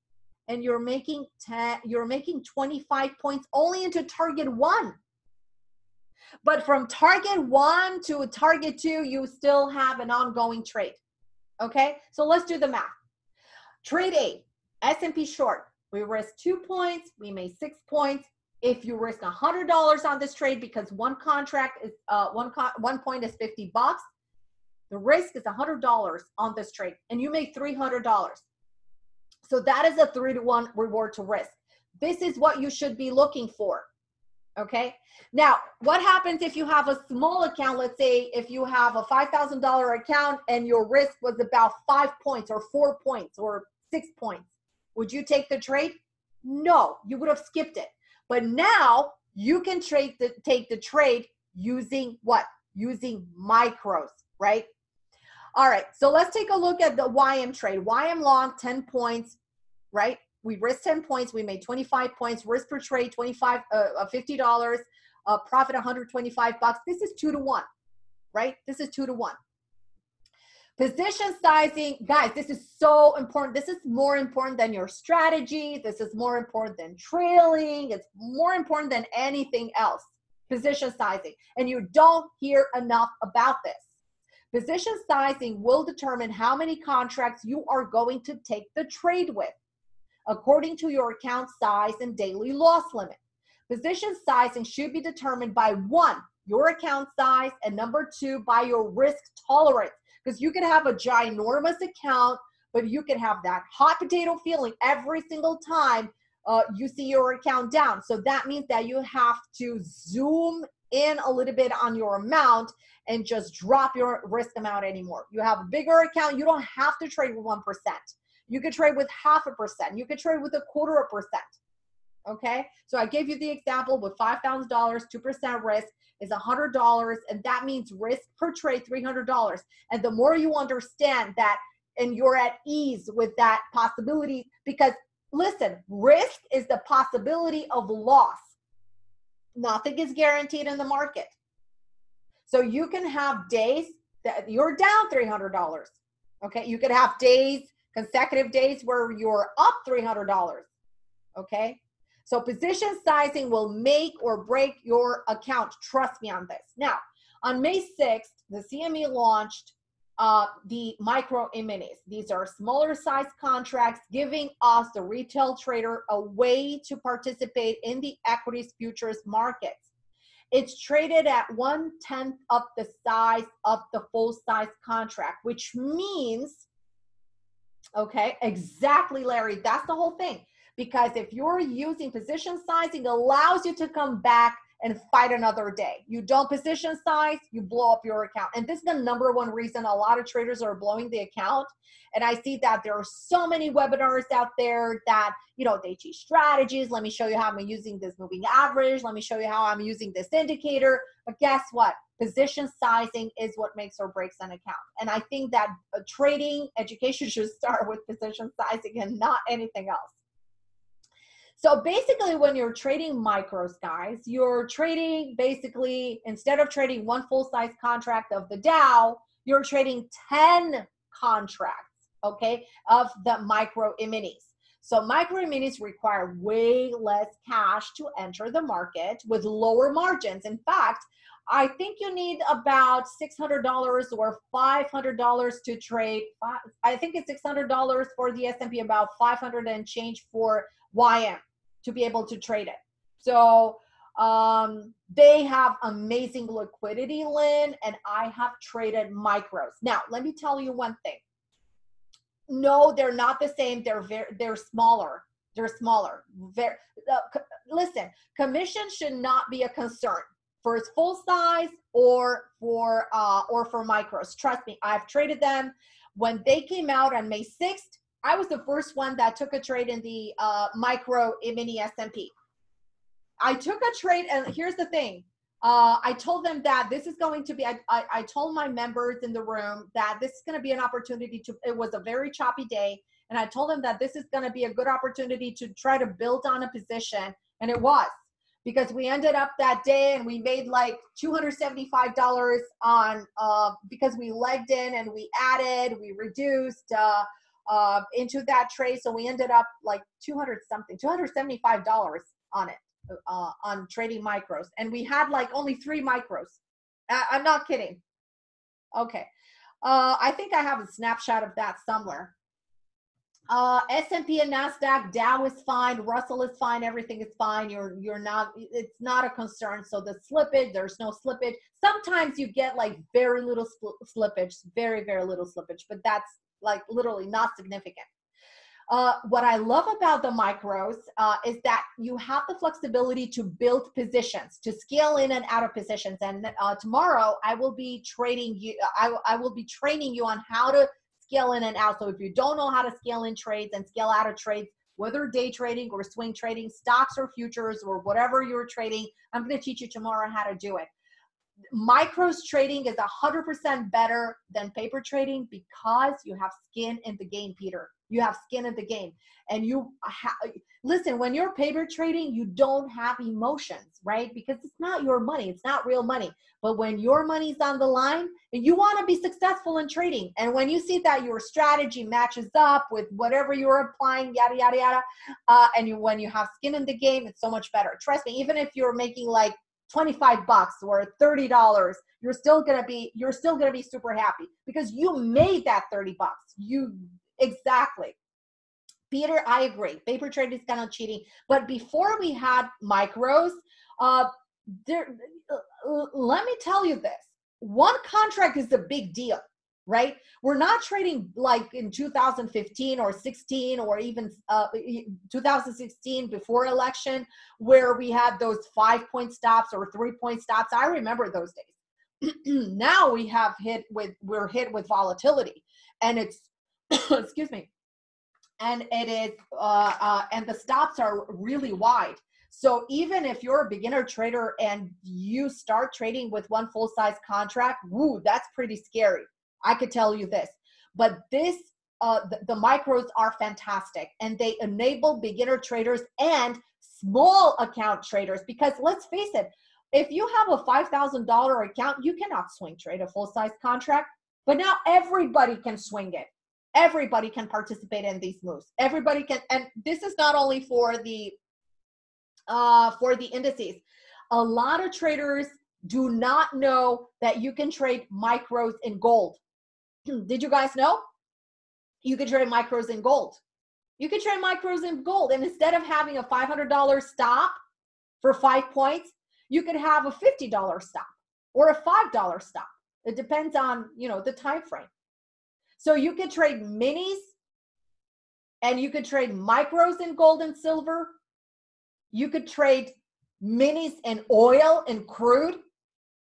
and you're making 10, you're making 25 points only into target one. But from target one to target two, you still have an ongoing trade. Okay, so let's do the math. Trade A, S&P short. We risk two points. We made six points. If you risk a hundred dollars on this trade because one contract is uh, one one point is fifty bucks, the risk is a hundred dollars on this trade, and you make three hundred dollars. So that is a three to one reward to risk. This is what you should be looking for. Okay. Now, what happens if you have a small account? Let's say if you have a $5,000 account and your risk was about five points or four points or six points. Would you take the trade? No, you would have skipped it. But now you can trade the, take the trade using what? Using micros, right? All right, so let's take a look at the YM trade. YM long, 10 points, right? We risked 10 points, we made 25 points, risk per trade, 25, uh, uh $50, uh, profit 125 bucks. This is two to one, right? This is two to one. Position sizing, guys, this is so important. This is more important than your strategy. This is more important than trailing. It's more important than anything else. Position sizing. And you don't hear enough about this. Position sizing will determine how many contracts you are going to take the trade with, according to your account size and daily loss limit. Position sizing should be determined by one, your account size, and number two, by your risk tolerance because you can have a ginormous account, but you can have that hot potato feeling every single time uh, you see your account down. So that means that you have to zoom in a little bit on your amount and just drop your risk amount anymore. You have a bigger account, you don't have to trade with 1%. You could trade with half a percent. You could trade with a quarter of a percent. Okay, so I gave you the example with $5,000, 2% risk is $100, and that means risk per trade $300. And the more you understand that and you're at ease with that possibility, because listen, risk is the possibility of loss. Nothing is guaranteed in the market. So you can have days that you're down $300. Okay, you could have days, consecutive days where you're up $300. Okay, so position sizing will make or break your account. Trust me on this. Now, on May 6th, the CME launched uh, the micro e-minis. These are smaller size contracts giving us, the retail trader, a way to participate in the equities futures markets. It's traded at one tenth of the size of the full size contract, which means, okay, exactly, Larry, that's the whole thing. Because if you're using position sizing, allows you to come back and fight another day. You don't position size, you blow up your account. And this is the number one reason a lot of traders are blowing the account. And I see that there are so many webinars out there that, you know, they teach strategies. Let me show you how I'm using this moving average. Let me show you how I'm using this indicator. But guess what? Position sizing is what makes or breaks an account. And I think that uh, trading education should start with position sizing and not anything else. So basically, when you're trading micros, guys, you're trading basically, instead of trading one full size contract of the Dow, you're trading 10 contracts, okay, of the micro e-minis. So micro e-minis require way less cash to enter the market with lower margins. In fact, I think you need about $600 or $500 to trade. I think it's $600 for the S&P, about 500 and change for YM to be able to trade it. So um, they have amazing liquidity, Lynn, and I have traded micros. Now, let me tell you one thing. No, they're not the same. They're very, they're smaller. They're smaller. Very, uh, listen, commission should not be a concern for its full size or for uh, or for micros. Trust me, I've traded them. When they came out on May 6th, I was the first one that took a trade in the uh, micro mini S&P. I took a trade, and here's the thing. Uh, I told them that this is going to be, I, I, I told my members in the room that this is going to be an opportunity to, it was a very choppy day. And I told them that this is going to be a good opportunity to try to build on a position. And it was because we ended up that day and we made like $275 on, uh, because we legged in and we added, we reduced, uh, uh, into that trade. So we ended up like 200 something, $275 on it, uh, on trading micros. And we had like only three micros. I- I'm not kidding. Okay. Uh, I think I have a snapshot of that somewhere. Uh, S&P and Nasdaq, Dow is fine, Russell is fine, everything is fine. You're you're not. It's not a concern. So the slippage, there's no slippage. Sometimes you get like very little slippage, very very little slippage, but that's like literally not significant. Uh, what I love about the micros uh, is that you have the flexibility to build positions, to scale in and out of positions. And uh, tomorrow I will be trading you, I, I will be training you on how to scale in and out. So if you don't know how to scale in trades and scale out of trades, whether day trading or swing trading, stocks or futures or whatever you're trading, I'm going to teach you tomorrow how to do it micros trading is 100% better than paper trading because you have skin in the game, Peter. You have skin in the game. And you listen, when you're paper trading, you don't have emotions, right? Because it's not your money, it's not real money. But when your money's on the line and you want to be successful in trading, and when you see that your strategy matches up with whatever you're applying, yada, yada, yada, uh, and you, when you have skin in the game, it's so much better. Trust me, even if you're making like 25 bucks or $30 you're still going to be you're still going to be super happy because you made that 30 bucks. You exactly. Peter i agree. Paper trade is kind of cheating. But before we had micros uh there let me tell you this. One contract is a big deal right? We're not trading like in 2015 or 16 or even uh, 2016 before election where we had those five point stops or three point stops. I remember those days. now we have hit with we're hit with volatility, and it's excuse me, and it is uh, uh, and the stops are really wide. So even if you're a beginner trader and you start trading with one full size contract, woo, that's pretty scary I could tell you this. But this, uh, the, the micros are fantastic and they enable beginner traders and small account traders because let's face it, if you have a $5,000 account, you cannot swing trade a full size contract, but now everybody can swing it. Everybody can participate in these moves. Everybody can, and this is not only for the uh, for the indices. A lot of traders do not know that you can trade micros in gold. Did you guys know? You could trade micros in gold. You could trade micros in gold. And instead of having a $500 stop for five points, you could have a $50 stop or a $5 stop. It depends on, you know, the time frame. So you could trade minis and you could trade micros in gold and silver. You could trade minis and oil and crude.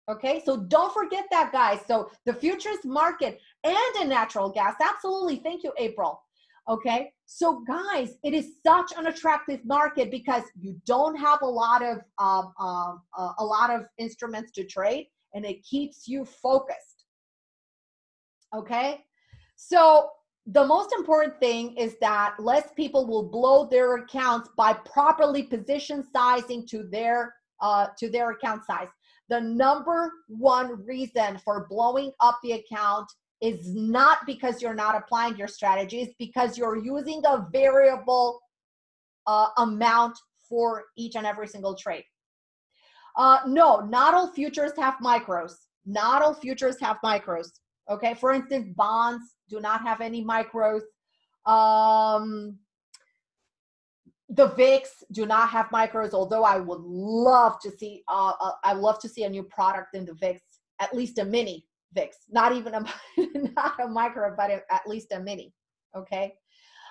Okay, so don't forget that, guys. So the futures market and a natural gas, absolutely. Thank you, April. Okay, so guys, it is such an attractive market because you don't have a lot of um, um, uh, a lot of instruments to trade, and it keeps you focused. Okay, so the most important thing is that less people will blow their accounts by properly position sizing to their uh, to their account size the number one reason for blowing up the account is not because you're not applying your strategies, because you're using a variable uh, amount for each and every single trade. Uh, no, not all futures have micros. Not all futures have micros. Okay, for instance, bonds do not have any micros. Um, the VIX do not have micros, although I would love to see, uh, uh, I love to see a new product in the VIX, at least a mini VIX, not even a, not a micro, but at least a mini, okay?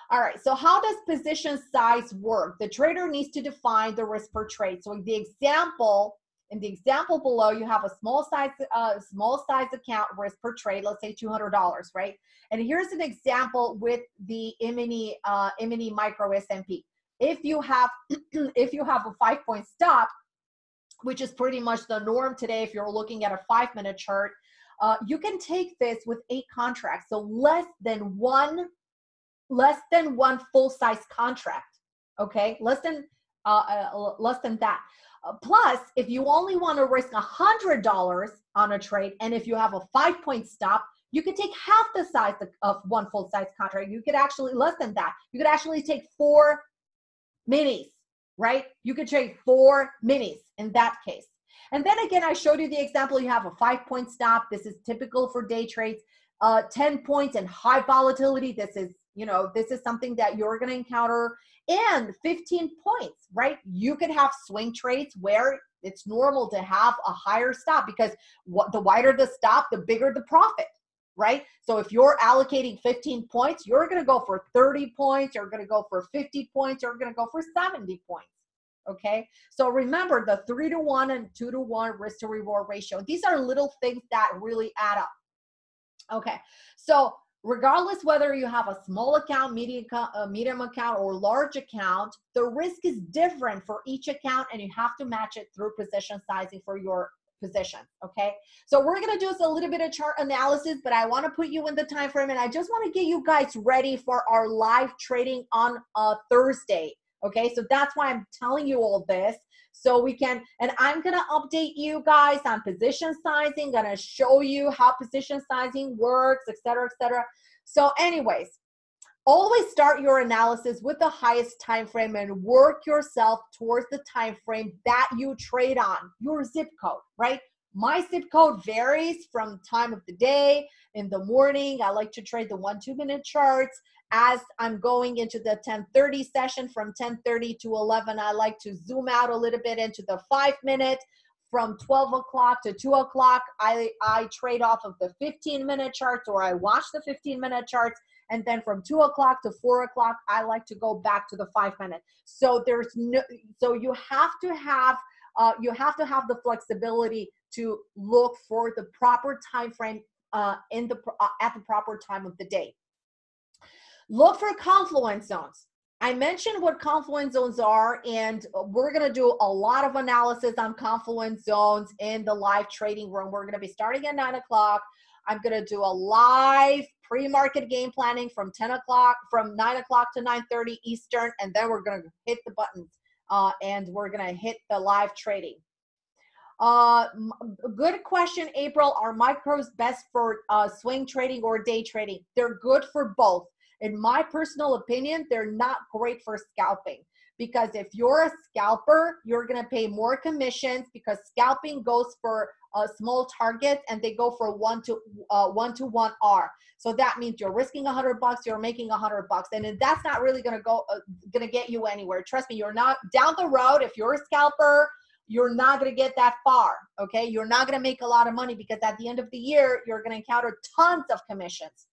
All right, so how does position size work? The trader needs to define the risk per trade. So in the example, in the example below, you have a small size, uh, small size account risk per trade, let's say $200, right? And here's an example with the E-mini, uh, E-mini Micro S&P if you have if you have a five point stop which is pretty much the norm today if you're looking at a five minute chart uh, you can take this with eight contracts. So less than one less than one full size contract okay? Less than uh, uh, less than that. Uh, plus if you only want to risk a hundred dollars on a trade and if you have a five point stop you could take half the size of one full size contract. You could actually less than that you could actually take four minis, right? You could trade four minis in that case. And then again, I showed you the example. You have a five point stop. This is typical for day trades. Uh, 10 points and high volatility. This is, you know, this is something that you're going to encounter. And 15 points, right? You could have swing trades where it's normal to have a higher stop because what the wider the stop, the bigger the profit right? So if you're allocating 15 points, you're going to go for 30 points, you're going to go for 50 points, you're going to go for 70 points. Okay. So remember the three to one and two to one risk to reward ratio. These are little things that really add up. Okay. So regardless whether you have a small account, medium, uh, medium account, or large account, the risk is different for each account and you have to match it through position sizing for your position okay? So we're to do a little bit of chart analysis but i want to put you in the time frame and i just want to get you guys ready for our live trading on uh, thursday okay? So that's why i'm telling you all this so we can and i'm to update you guys on position sizing to show you how position sizing works etc etc so anyways always start your analysis with the highest time frame and work yourself towards the time frame that you trade on your zip code right? My zip code varies from time of the day in the morning i like to trade the one two minute charts. As i'm going into the 1030 session from 1030 to 11 i like to zoom out a little bit into the five minute. From 12 o'clock to 2 o'clock, I, I trade off of the 15 minute charts or I watch the 15 minute charts. And then from 2 o'clock to 4 o'clock, I like to go back to the five minute. So there's no, so you have to have, uh, you have to have the flexibility to look for the proper time frame uh, in the uh, at the proper time of the day. Look for confluence zones. I mentioned what confluence zones are, and we're going to do a lot of analysis on confluence zones in the live trading room. We're going to be starting at 9 o'clock. I'm going to do a live pre-market game planning from 10 o'clock, from 9 o'clock to 9.30 Eastern, and then we're going to hit the buttons, uh, and we're going to hit the live trading. Uh, good question, April. Are micros best for uh, swing trading or day trading? They're good for both in my personal opinion, they're not great for scalping because if you're a scalper, you're going to pay more commissions because scalping goes for uh, small targets and they go for one to uh, one to one R. So that means you're risking a hundred bucks, you're making a hundred bucks, and that's not really to go uh, to get you anywhere. Trust me, you're not down the road. If you're a scalper, you're not to get that far. Okay, you're not to make a lot of money because at the end of the year, you're to encounter tons of commissions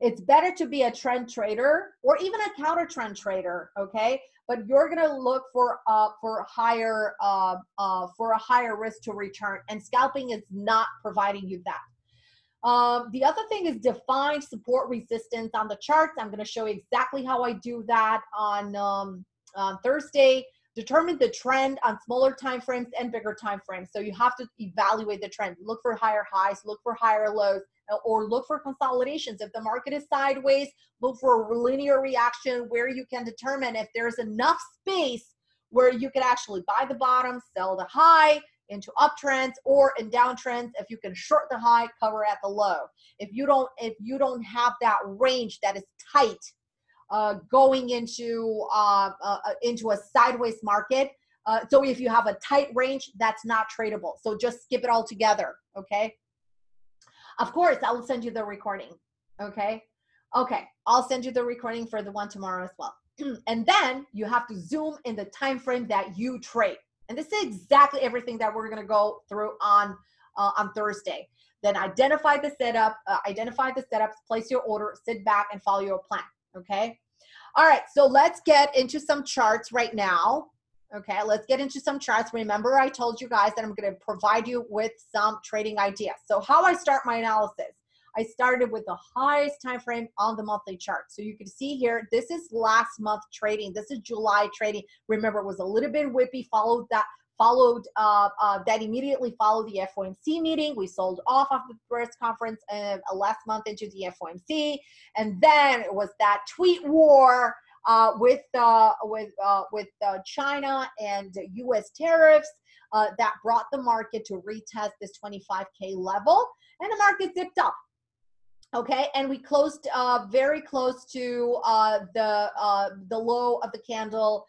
it's better to be a trend trader or even a counter trend trader okay? But you're to look for uh for higher uh, uh for a higher risk to return and scalping is not providing you that. Um, the other thing is define support resistance on the charts. I'm going to show you exactly how i do that on um, on thursday. Determine the trend on smaller time frames and bigger time frames so you have to evaluate the trend. Look for higher highs look for higher lows or look for consolidations. If the market is sideways, look for a linear reaction where you can determine if there's enough space where you can actually buy the bottom, sell the high into uptrends or in downtrends if you can short the high cover at the low. If you don't if you don't have that range that is tight uh, going into uh, uh, into a sideways market uh, so if you have a tight range that's not tradable. So just skip it all together okay of course, I will send you the recording. Okay. Okay. I'll send you the recording for the one tomorrow as well. and then you have to zoom in the time frame that you trade. And this is exactly everything that we're going to go through on uh, on Thursday. Then identify the setup, uh, identify the setups, place your order, sit back and follow your plan. Okay. All right. So let's get into some charts right now. Okay, let's get into some charts. Remember, I told you guys that I'm going to provide you with some trading ideas. So how I start my analysis, I started with the highest time frame on the monthly chart. So you can see here, this is last month trading. This is July trading. Remember, it was a little bit whippy, followed that followed uh, uh, that immediately followed the FOMC meeting. We sold off of the press conference uh, last month into the FOMC, and then it was that tweet war uh, with uh, with uh, with uh, China and U.S. tariffs uh, that brought the market to retest this 25k level, and the market dipped up. Okay, and we closed uh, very close to the the low of the candle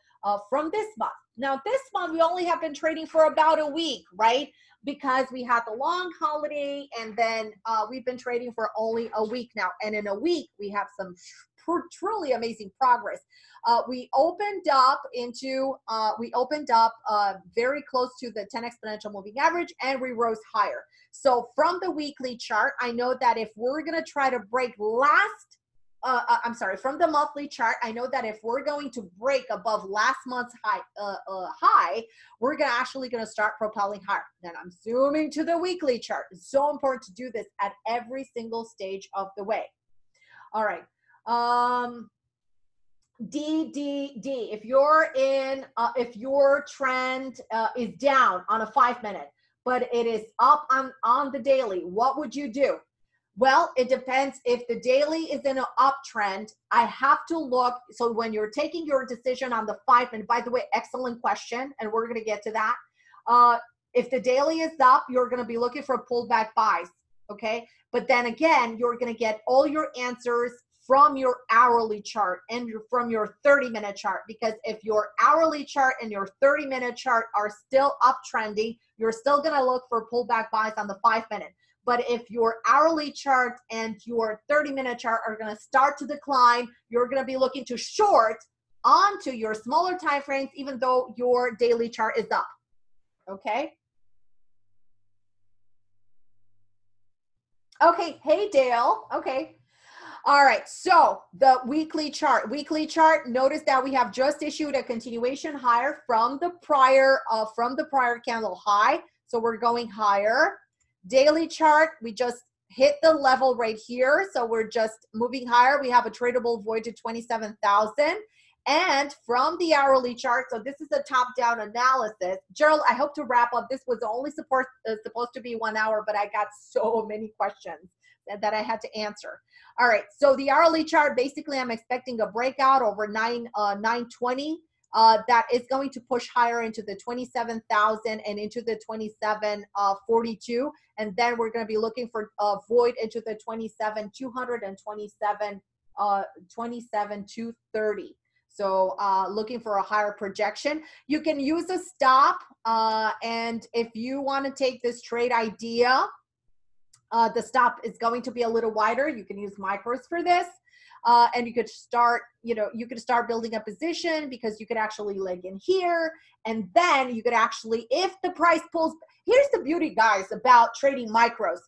from this month. Now, this month we only have been trading for about a week, right? Because we had the long holiday, and then we've been trading for only a week now. And in a week, we have some truly amazing progress. Uh, we opened up into, uh, we opened up uh, very close to the 10 exponential moving average and we rose higher. So from the weekly chart, I know that if we're gonna try to break last, uh, uh, I'm sorry, from the monthly chart, I know that if we're going to break above last month's high, uh, high, we're gonna actually gonna start propelling higher. Then I'm zooming to the weekly chart. It's so important to do this at every single stage of the way. All right, um, D, D, D. If you're in, uh, if your trend uh, is down on a five minute, but it is up on, on the daily, what would you do? Well, it depends. If the daily is in an uptrend, I have to look. So when you're taking your decision on the five minute, by the way, excellent question, and we're going to get to that. Uh, if the daily is up, you're going to be looking for pullback buys. Okay. But then again, you're going to get all your answers from your hourly chart and from your 30 minute chart because if your hourly chart and your 30 minute chart are still uptrending you're still going to look for pullback buys on the 5 minute. But if your hourly chart and your 30 minute chart are going to start to decline you're going to be looking to short onto your smaller time frames even though your daily chart is up. Okay? Okay hey dale. Okay. All right, so the weekly chart. Weekly chart, notice that we have just issued a continuation higher from the prior uh, from the prior candle high. So we're going higher. Daily chart, we just hit the level right here. So we're just moving higher. We have a tradable void to 27,000. And from the hourly chart, so this is a top-down analysis. Gerald, I hope to wrap up. This was only support, uh, supposed to be one hour, but I got so many questions that, I had to answer. All right, so the hourly chart, basically I'm expecting a breakout over 9, uh, 920. Uh, that is going to push higher into the 27,000 and into the 2742. Uh, and then we're going to be looking for a void into the 27 200 and 27 uh 27 230 so uh, looking for a higher projection. You can use a stop. Uh, and if you want to take this trade idea, uh, the stop is going to be a little wider. You can use micros for this. Uh, and you could start, you know, you could start building a position because you could actually leg in here. And then you could actually, if the price pulls, here's the beauty, guys, about trading micros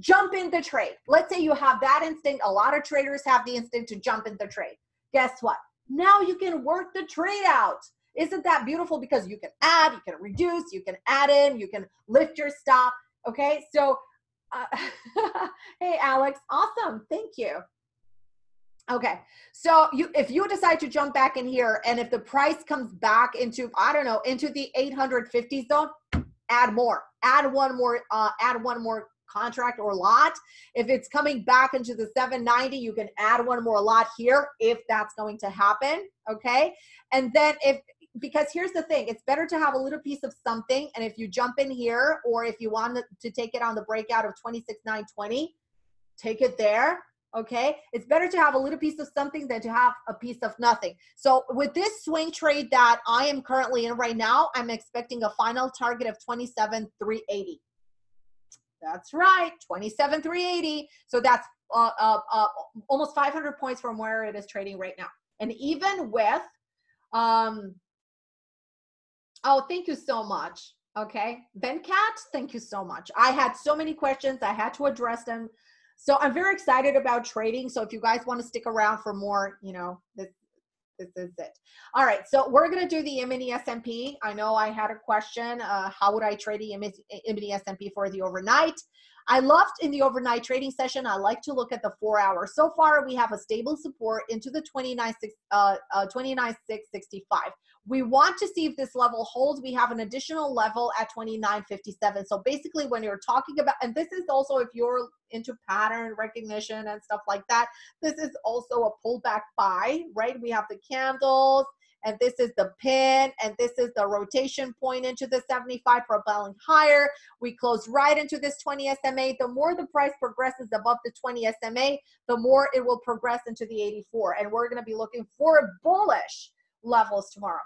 jump in the trade. Let's say you have that instinct. A lot of traders have the instinct to jump in the trade. Guess what? Now you can work the trade out. Isn't that beautiful? Because you can add, you can reduce, you can add in, you can lift your stop. Okay, so uh, hey Alex, awesome, thank you. Okay, so you if you decide to jump back in here, and if the price comes back into I don't know into the 850 zone, add more, add one more, uh, add one more contract or lot. If it's coming back into the 790, you can add one more lot here if that's going to happen. Okay. And then if, because here's the thing, it's better to have a little piece of something. And if you jump in here, or if you want to take it on the breakout of 26,920, take it there okay it's better to have a little piece of something than to have a piece of nothing so with this swing trade that i am currently in right now i'm expecting a final target of 27,380 that's right, 27,380. So that's uh, uh, uh, almost 500 points from where it is trading right now. And even with, um, oh, thank you so much. Okay, Venkat, thank you so much. I had so many questions. I had to address them. So I'm very excited about trading. So if you guys want to stick around for more, you know, this this is it. All right, so we're gonna do the E-mini S&P. I know I had a question, uh, how would I trade the E-mini S&P for the overnight? I loved in the overnight trading session, I like to look at the four hours. So far, we have a stable support into the 29, uh, uh, 29,665. We want to see if this level holds. We have an additional level at 29.57. So basically when you're talking about, and this is also if you're into pattern recognition and stuff like that, this is also a pullback buy, right? We have the candles, and this is the pin and this is the rotation point into the 75 propelling higher we close right into this 20 sma the more the price progresses above the 20 sma the more it will progress into the 84 and we're going to be looking for bullish levels tomorrow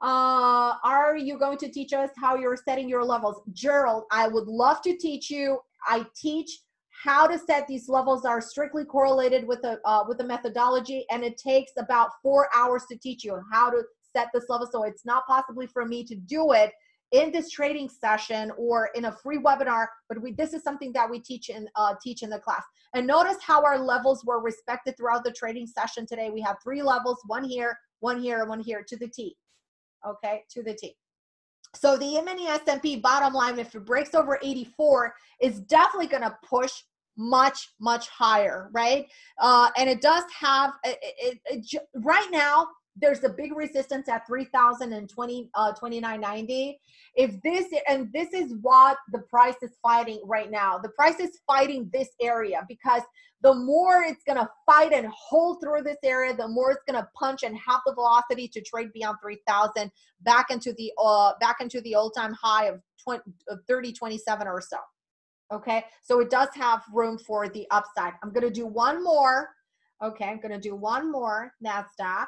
uh, are you going to teach us how you're setting your levels? Gerald, I would love to teach you. I teach how to set these levels are strictly correlated with a uh, with a methodology and it takes about four hours to teach you how to set this level so it's not possibly for me to do it in this trading session or in a free webinar but we this is something that we teach in uh, teach in the class and notice how our levels were respected throughout the trading session today we have three levels one here one here and one here to the t okay, to the T. So the E-mini S&P bottom line, if it breaks over 84, is definitely going to push much, much higher, right? Uh, and it does have, it, it, it, right now, there's a big resistance at 3020 uh 2990 if this and this is what the price is fighting right now. The price is fighting this area because the more it's going to fight and hold through this area the more it's going to punch and have the velocity to trade beyond 3000 back into the uh back into the all-time high of 20 of 30 27 or so. Okay? So it does have room for the upside. I'm going to do one more. Okay i'm going to do one more nasdaq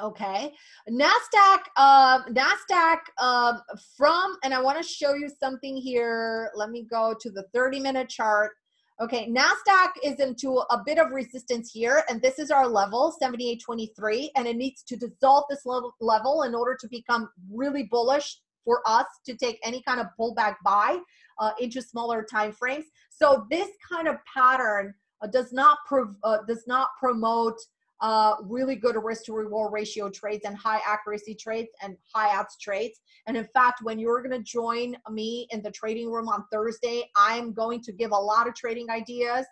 Okay, Nasdaq, uh, Nasdaq uh, from, and I want to show you something here. Let me go to the 30 minute chart. Okay, NASDAQ is into a bit of resistance here, and this is our level, 78.23, and it needs to dissolve this level, level in order to become really bullish for us to take any kind of pullback buy. uh, into smaller time frames. So this kind of pattern uh, does not prov- uh, does not promote uh, really good risk to reward ratio trades and high accuracy trades and high odds trades. And in fact, when you're going to join me in the trading room on Thursday, I'm going to give a lot of trading ideas.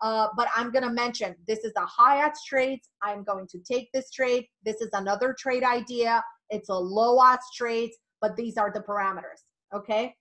Uh, but I'm going to mention this is a high odds trades. I'm going to take this trade. This is another trade idea. It's a low odds trades, but these are the parameters. Okay.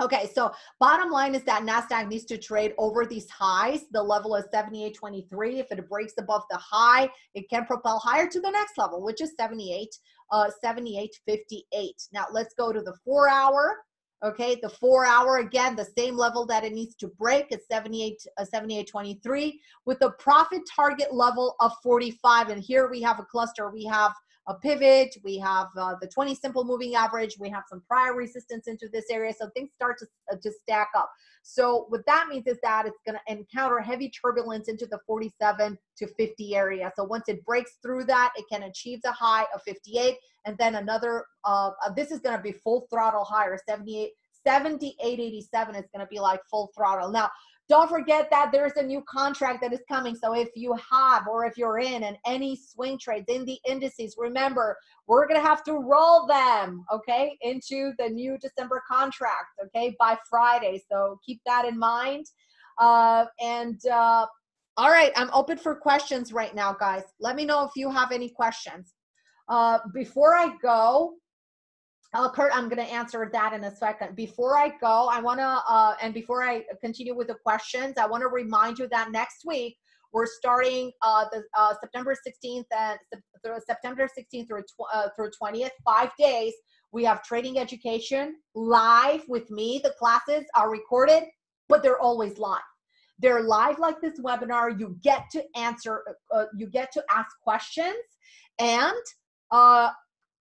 Okay, so bottom line is that NASDAQ needs to trade over these highs. The level is 78.23. If it breaks above the high, it can propel higher to the next level, which is 78, uh, 78.58. Now let's go to the four hour. Okay, the four hour again, the same level that it needs to break is 78, uh, 78.23 with the profit target level of 45. And here we have a cluster. We have a pivot, we have uh, the 20 simple moving average, we have some prior resistance into this area. So things start to, uh, to stack up. So what that means is that it's going to encounter heavy turbulence into the 47 to 50 area. So once it breaks through that, it can achieve the high of 58. And then another, uh, uh this is going to be full throttle higher, 78, 78.87 is going to be like full throttle. Now, don't forget that there's a new contract that is coming. So if you have or if you're in and any swing trades in the indices, remember, we're going to have to roll them, okay, into the new December contract, okay, by Friday. So keep that in mind. Uh, and uh, all right, I'm open for questions right now, guys. Let me know if you have any questions. Uh, before I go, uh, Kurt, I'm going to answer that in a second. Before I go, I want to, uh, and before I continue with the questions, I want to remind you that next week we're starting uh, the uh, September 16th and through September 16th through uh, through 20th, five days. We have trading education live with me. The classes are recorded, but they're always live. They're live like this webinar. You get to answer, uh, you get to ask questions, and uh,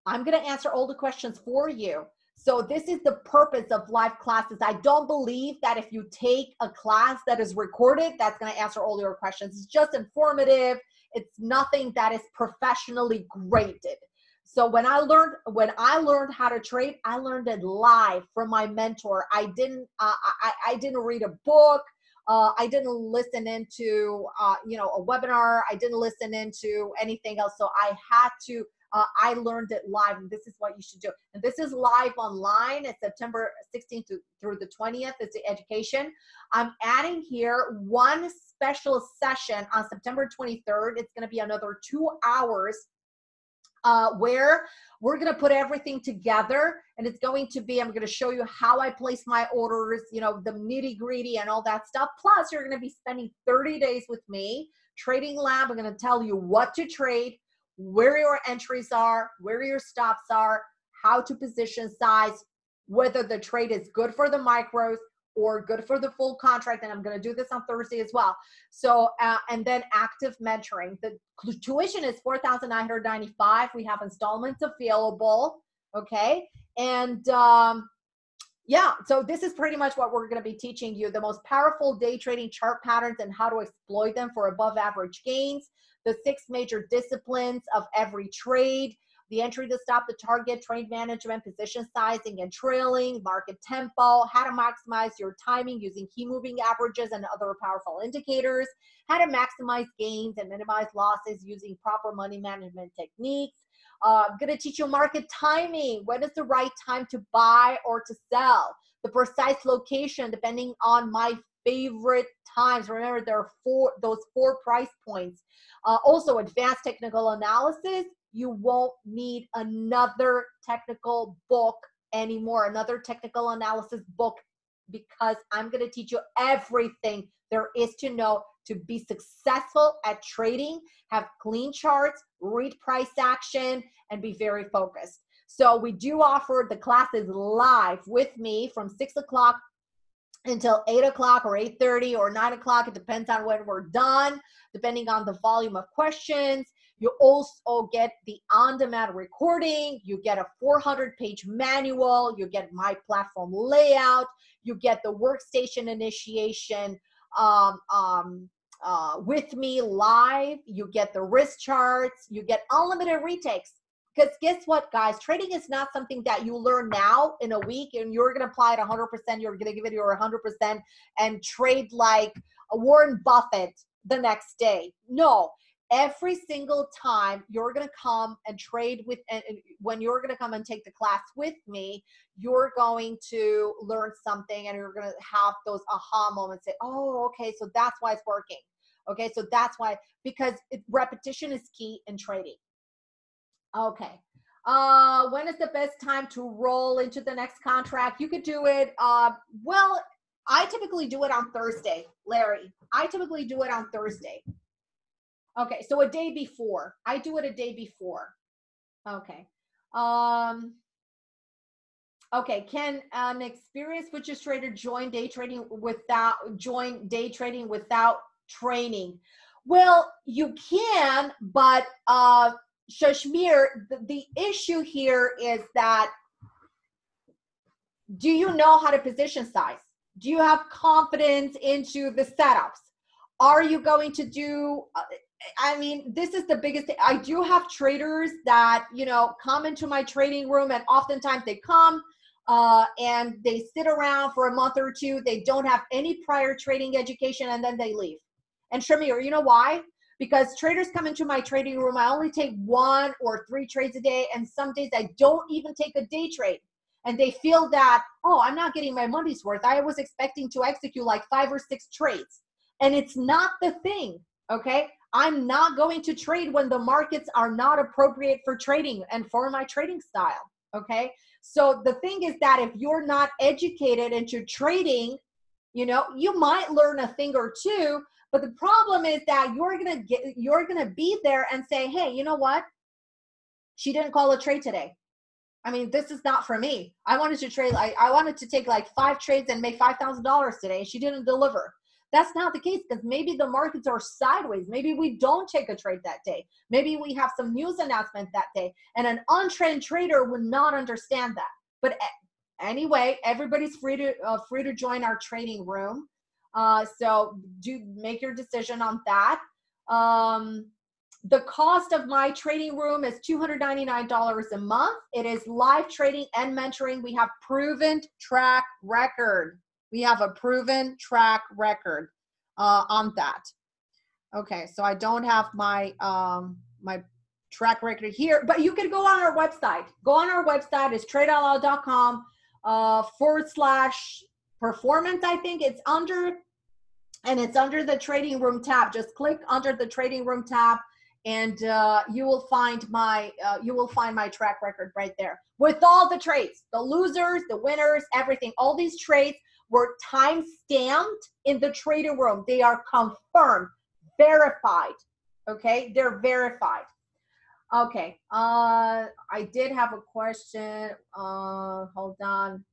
I'm going to answer all the questions for you. So this is the purpose of live classes. I don't believe that if you take a class that is recorded, that's going to answer all your questions. It's just informative. It's nothing that is professionally graded. So when I learned when I learned how to trade, I learned it live from my mentor. I didn't uh, I, I didn't read a book. Uh, I didn't listen into uh, you know a webinar. I didn't listen into anything else. So I had to uh, I learned it live, and this is what you should do. And this is live online. It's September 16th through the 20th. It's the education. I'm adding here one special session on September 23rd. It's going to be another two hours uh, where we're going to put everything together and it's going to be i'm going to show you how i place my orders you know the nitty gritty and all that stuff plus you're going to be spending 30 days with me trading lab i'm going to tell you what to trade where your entries are, where your stops are, how to position size, whether the trade is good for the micros or good for the full contract. And I'm going to do this on Thursday as well. So, uh, and then active mentoring. The tuition is 4,995. We have installments available. Okay. And, um, yeah, so this is pretty much what we're going to be teaching you the most powerful day trading chart patterns and how to exploit them for above average gains the six major disciplines of every trade, the entry to stop the target, trade management, position sizing and trailing, market tempo, how to maximize your timing using key moving averages and other powerful indicators, how to maximize gains and minimize losses using proper money management techniques. Uh, I'm to teach you market timing. When is the right time to buy or to sell? The precise location depending on my favorite times. Remember, there are four those four price points. Uh, also, advanced technical analysis, you won't need another technical book anymore, another technical analysis book, because I'm going to teach you everything there is to know to be successful at trading, have clean charts, read price action, and be very focused. So we do offer the classes live with me from six o'clock until 8 o'clock or 8.30 or 9 o'clock. It depends on when we're done, depending on the volume of questions. You also get the on-demand recording. You get a 400-page manual. You get my platform layout. You get the workstation initiation um, um, uh, with me live. You get the risk charts. You get unlimited retakes because guess what guys trading is not something that you learn now in a week and you're going to apply it 100% you're going to give it your 100% and trade like warren buffett the next day no every single time you're going to come and trade with and when you're going to come and take the class with me you're going to learn something and you're going to have those aha moments say oh okay so that's why it's working. Okay so that's why because it, repetition is key in trading. Okay uh when is the best time to roll into the next contract? You could do it uh well i typically do it on thursday larry. I typically do it on thursday Okay, so a day before. I do it a day before. Okay. Um Okay, can an experienced futures trader join day trading without join day trading without training? Well, you can, but uh Shashmir, the, the issue here is that do you know how to position size? Do you have confidence into the setups? Are you going to do uh, I mean, this is the biggest thing. I do have traders that, you know, come into my trading room and oftentimes they come uh, and they sit around for a month or two. They don't have any prior trading education and then they leave. And Shamir, you know why? Because traders come into my trading room. I only take one or three trades a day. And some days I don't even take a day trade. And they feel that, oh, I'm not getting my money's worth. I was expecting to execute like five or six trades. And it's not the thing. Okay I'm not going to trade when the markets are not appropriate for trading and for my trading style. Okay. So the thing is that if you're not educated into trading, you know, you might learn a thing or two, but the problem is that you're going to get, you're going to be there and say, Hey, you know what? She didn't call a trade today. I mean, this is not for me. I wanted to trade, I, I wanted to take like five trades and make $5,000 today. She didn't deliver. That's not the case because maybe the markets are sideways. Maybe we don't take a trade that day. Maybe we have some news announcement that day. And an untrained trader would not understand that. But anyway, everybody's free to uh, free to join our trading room. Uh, so do make your decision on that. Um, the cost of my trading room is $299 a month. It is live trading and mentoring. We have proven track record. We have a proven track record uh, on that. Okay, so I don't have my um, my track record here, but you can go on our website. Go on our website. It's tradeoutloud.com uh, forward slash performance. I think it's under, and it's under the trading room tab. Just click under the trading room tab, and uh, you will find my uh, you will find my track record right there with all the trades, the losers, the winners, everything. All these trades were time stamped in the trading room. They are confirmed, verified. Okay, they're verified. Okay, uh, I did have a question. Uh, hold on.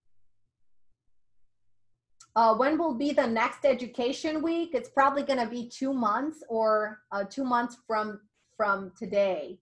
Uh, when will be the next education week? It's probably going to be two months or uh, two months from from today.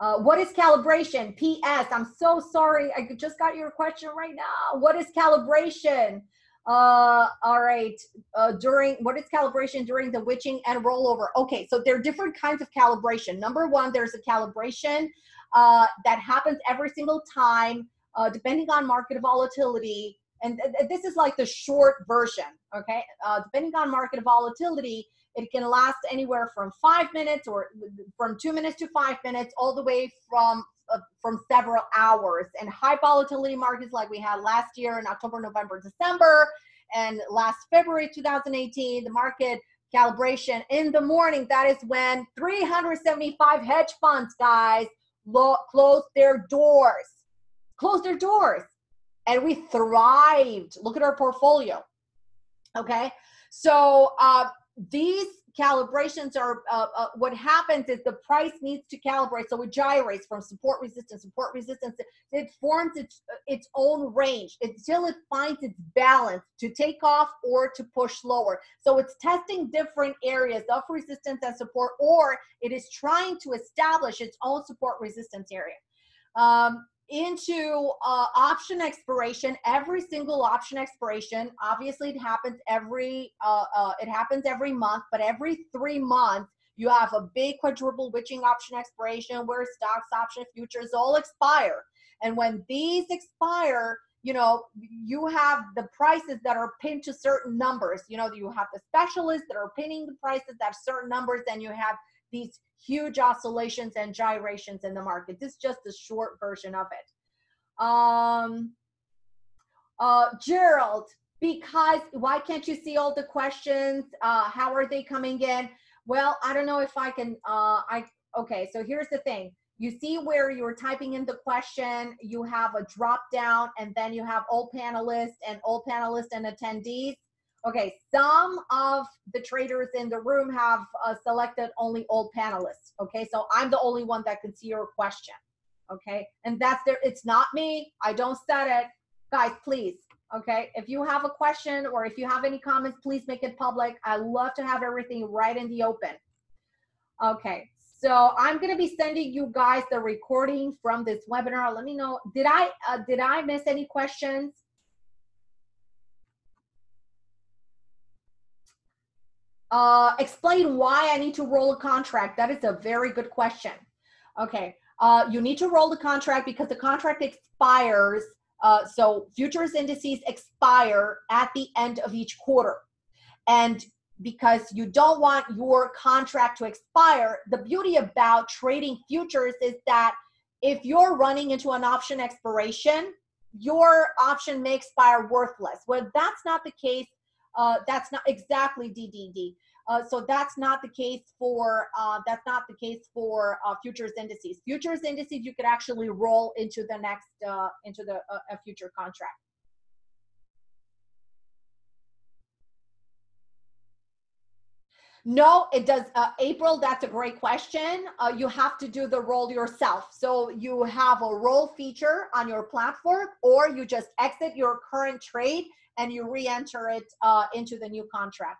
Uh, what is calibration? P.S. I'm so sorry. I just got your question right now. What is calibration? Uh, all right. Uh, during what is calibration during the witching and rollover? Okay, so there are different kinds of calibration. Number one, there's a calibration uh, that happens every single time, uh, depending on market volatility. And th this is like the short version. Okay, uh, depending on market volatility, it can last anywhere from five minutes or from two minutes to five minutes, all the way from from several hours. And high volatility markets like we had last year in October, November, December, and last February 2018, the market calibration in the morning. That is when 375 hedge funds, guys, closed their doors. Closed their doors. And we thrived. Look at our portfolio. Okay. So uh, these calibrations are uh, uh, what happens is the price needs to calibrate. So it gyrates from support resistance support resistance. It forms its its own range until it finds its balance to take off or to push lower. So it's testing different areas of resistance and support or it is trying to establish its own support resistance area. Um, into uh, option expiration every single option expiration obviously it happens every uh, uh, it happens every month but every three months You have a big quadruple witching option expiration where stocks, option, futures all expire. And when these expire, you know, you have the prices that are pinned to certain numbers. You know, you have the specialists that are pinning the prices at certain numbers, and you have these huge oscillations and gyrations in the market. This is just a short version of it. Um, uh, Gerald, because why can't you see all the questions? Uh, how are they coming in? Well, I don't know if I can, uh, I, okay, so here's the thing. You see where you're typing in the question, you have a drop down and then you have all panelists and all panelists and attendees. Okay, some of the traders in the room have uh, selected only all panelists. Okay, so I'm the only one that can see your question. Okay, and that's there. It's not me. I don't set it. Guys, please. Okay, if you have a question or if you have any comments, please make it public. I love to have everything right in the open. Okay, so I'm going to be sending you guys the recording from this webinar. Let me know. Did I uh, did I miss any questions? Uh, explain why I need to roll a contract. That is a very good question. Okay, uh, you need to roll the contract because the contract expires. Uh, so futures indices expire at the end of each quarter. And because you don't want your contract to expire. The beauty about trading futures is that if you're running into an option expiration, your option may expire worthless. Well, that's not the case. Uh, that's not exactly DDD. Uh, so that's not the case for uh, that's not the case for uh, futures indices. Futures indices you could actually roll into the next uh, into the uh, a future contract. No, it does. Uh, April, that's a great question. You have to do the roll yourself. So you have a roll feature on your platform, or you just exit your current trade and you re-enter it uh, into the new contract.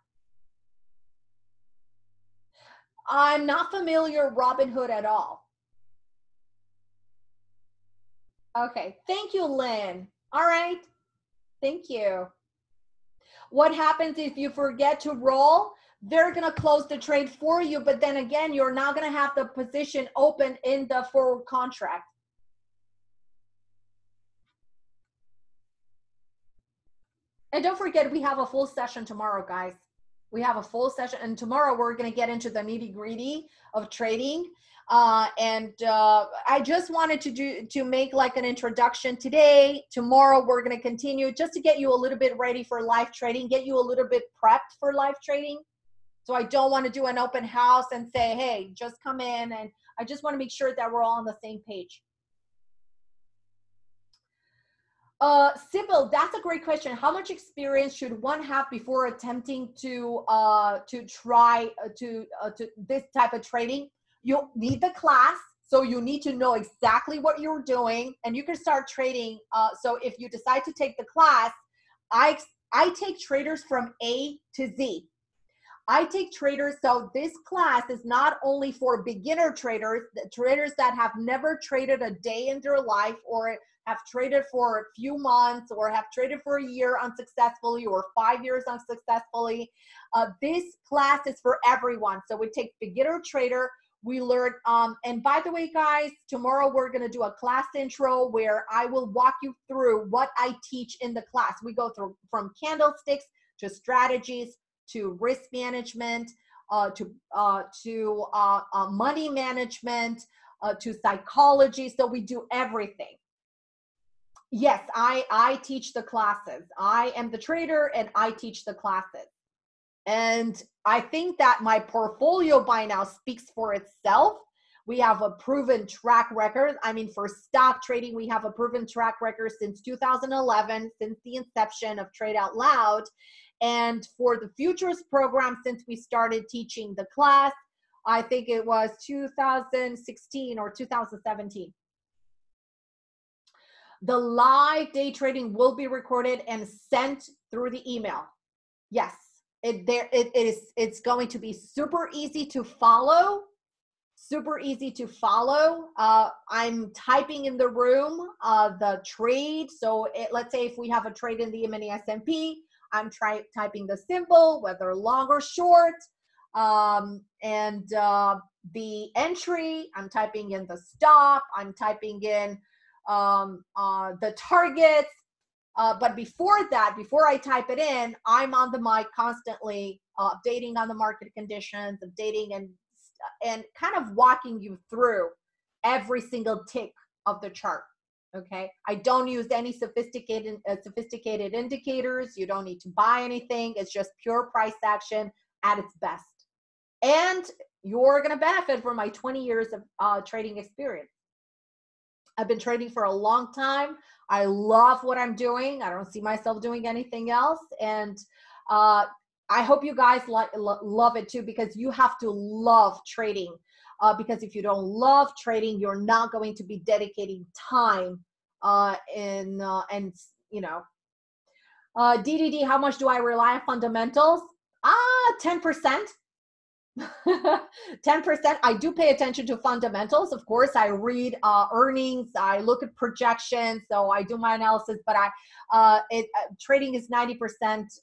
I'm not familiar Robinhood at all. Okay, thank you, Lynn. All right, thank you. What happens if you forget to roll? they're to close the trade for you. But then again, you're not to have the position open in the forward contract. And don't forget, we have a full session tomorrow, guys. We have a full session, and tomorrow we're going to get into the nitty gritty of trading. Uh, and uh, I just wanted to do to make like an introduction today. Tomorrow we're going to continue just to get you a little bit ready for live trading, get you a little bit prepped for live trading. So I don't want to do an open house and say, hey, just come in. And I just want to make sure that we're all on the same page. Uh, Sybil, that's a great question. How much experience should one have before attempting to uh, to try uh, to uh, to this type of trading? You need the class, so you need to know exactly what you're doing, and you can start trading. Uh, so if you decide to take the class, I I take traders from A to Z. I take traders, so this class is not only for beginner traders, traders that have never traded a day in their life or have traded for a few months or have traded for a year unsuccessfully or five years unsuccessfully. Uh, this class is for everyone. So we take beginner trader, we learn, um, and by the way, guys, tomorrow we're gonna do a class intro where I will walk you through what I teach in the class. We go through from candlesticks to strategies, to risk management, uh, to uh, to uh, uh money management, uh, to psychology. So we do everything. Yes, I I teach the classes. I am the trader, and I teach the classes. And I think that my portfolio by now speaks for itself. We have a proven track record. I mean, for stock trading, we have a proven track record since 2011, since the inception of Trade Out Loud. And for the futures program, since we started teaching the class, I think it was 2016 or 2017. The live day trading will be recorded and sent through the email. Yes, it there it, it is it's going to be super easy to follow super easy to follow uh, i'm typing in the room uh, the trade so it, let's say if we have a trade in the mini S&P I'm try, typing the symbol, whether long or short. um, and uh, the entry, I'm typing in the stop, I'm typing in um, uh, the targets. Uh, but before that, before I type it in, I'm on the mic constantly uh, updating on the market conditions, updating and and kind of walking you through every single tick of the chart. Okay, I don't use any sophisticated uh, sophisticated indicators. You don't need to buy anything. It's just pure price action at its best and you're going to benefit from my 20 years of uh, trading experience. I've been trading for a long time. I love what I'm doing. I don't see myself doing anything else. And uh, I hope you guys like love it too because you have to love trading. Uh, because if you don't love trading, you're not going to be dedicating time uh, in uh, and you know. Uh, DDD, how much do I rely on fundamentals? Ah, 10%. 10% i do pay attention to fundamentals of course i read uh, earnings i look at projections so i do my analysis but i uh, it, uh, trading is 90%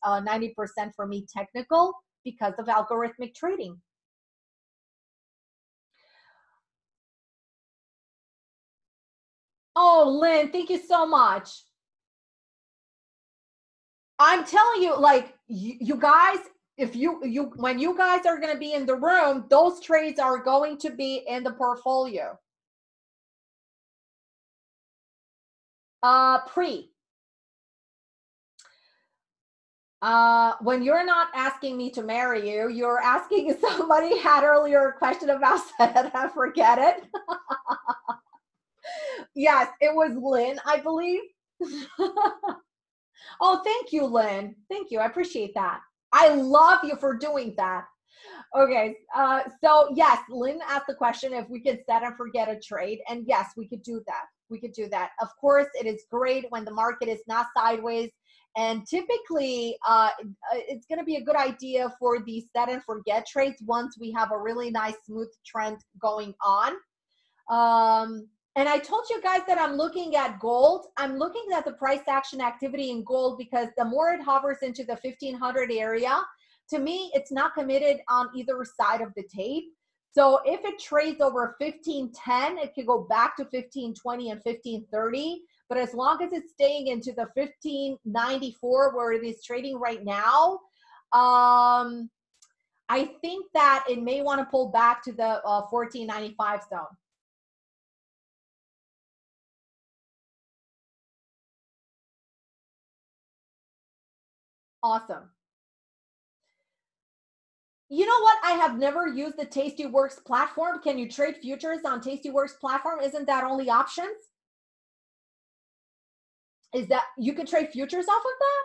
90% uh, for me technical because of algorithmic trading oh lynn thank you so much. I'm telling you like you, you guys if you you when you guys are going to be in the room those trades are going to be in the portfolio. Uh pre. Uh when you're not asking me to marry you you're asking somebody had earlier a question about that i forget it yes it was lynn i believe oh thank you lynn thank you i appreciate that I love you for doing that. Okay, uh, so yes, Lynn asked the question if we could set and forget a trade, and yes, we could do that. We could do that. Of course, it is great when the market is not sideways, and typically, uh, it's going to be a good idea for the set and forget trades once we have a really nice smooth trend going on. Um, and I told you guys that I'm looking at gold. I'm looking at the price action activity in gold because the more it hovers into the 1500 area, to me, it's not committed on either side of the tape. So if it trades over 1510, it could go back to 1520 and 1530. But as long as it's staying into the 1594 where it is trading right now, um, I think that it may want to pull back to the uh, 1495 zone. Awesome. You know what? I have never used the Tastyworks platform. Can you trade futures on Tastyworks platform? Isn't that only options? Is that you can trade futures off of that?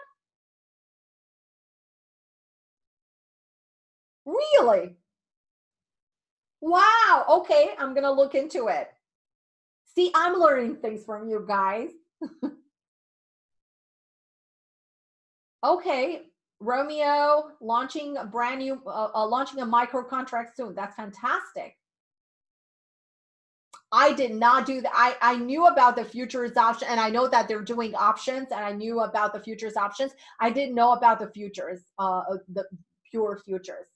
Really? Wow. Okay, I'm going to look into it. See, I'm learning things from you guys. Okay, Romeo launching a brand new, uh, uh, launching a micro contract soon. That's fantastic. I did not do that. I, I knew about the futures option and I know that they're doing options and I knew about the futures options. I didn't know about the futures, uh, the pure futures.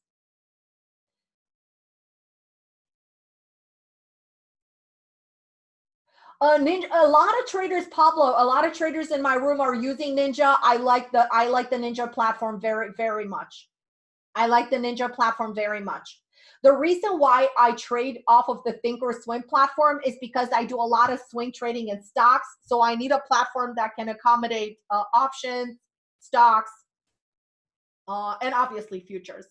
Uh, Ninja, a lot of traders, Pablo, a lot of traders in my room are using Ninja. I like the I like the Ninja platform very very much. I like the Ninja platform very much. The reason why I trade off of the Thinkorswim platform is because I do a lot of swing trading in stocks. So I need a platform that can accommodate uh, options, stocks, uh, and obviously futures.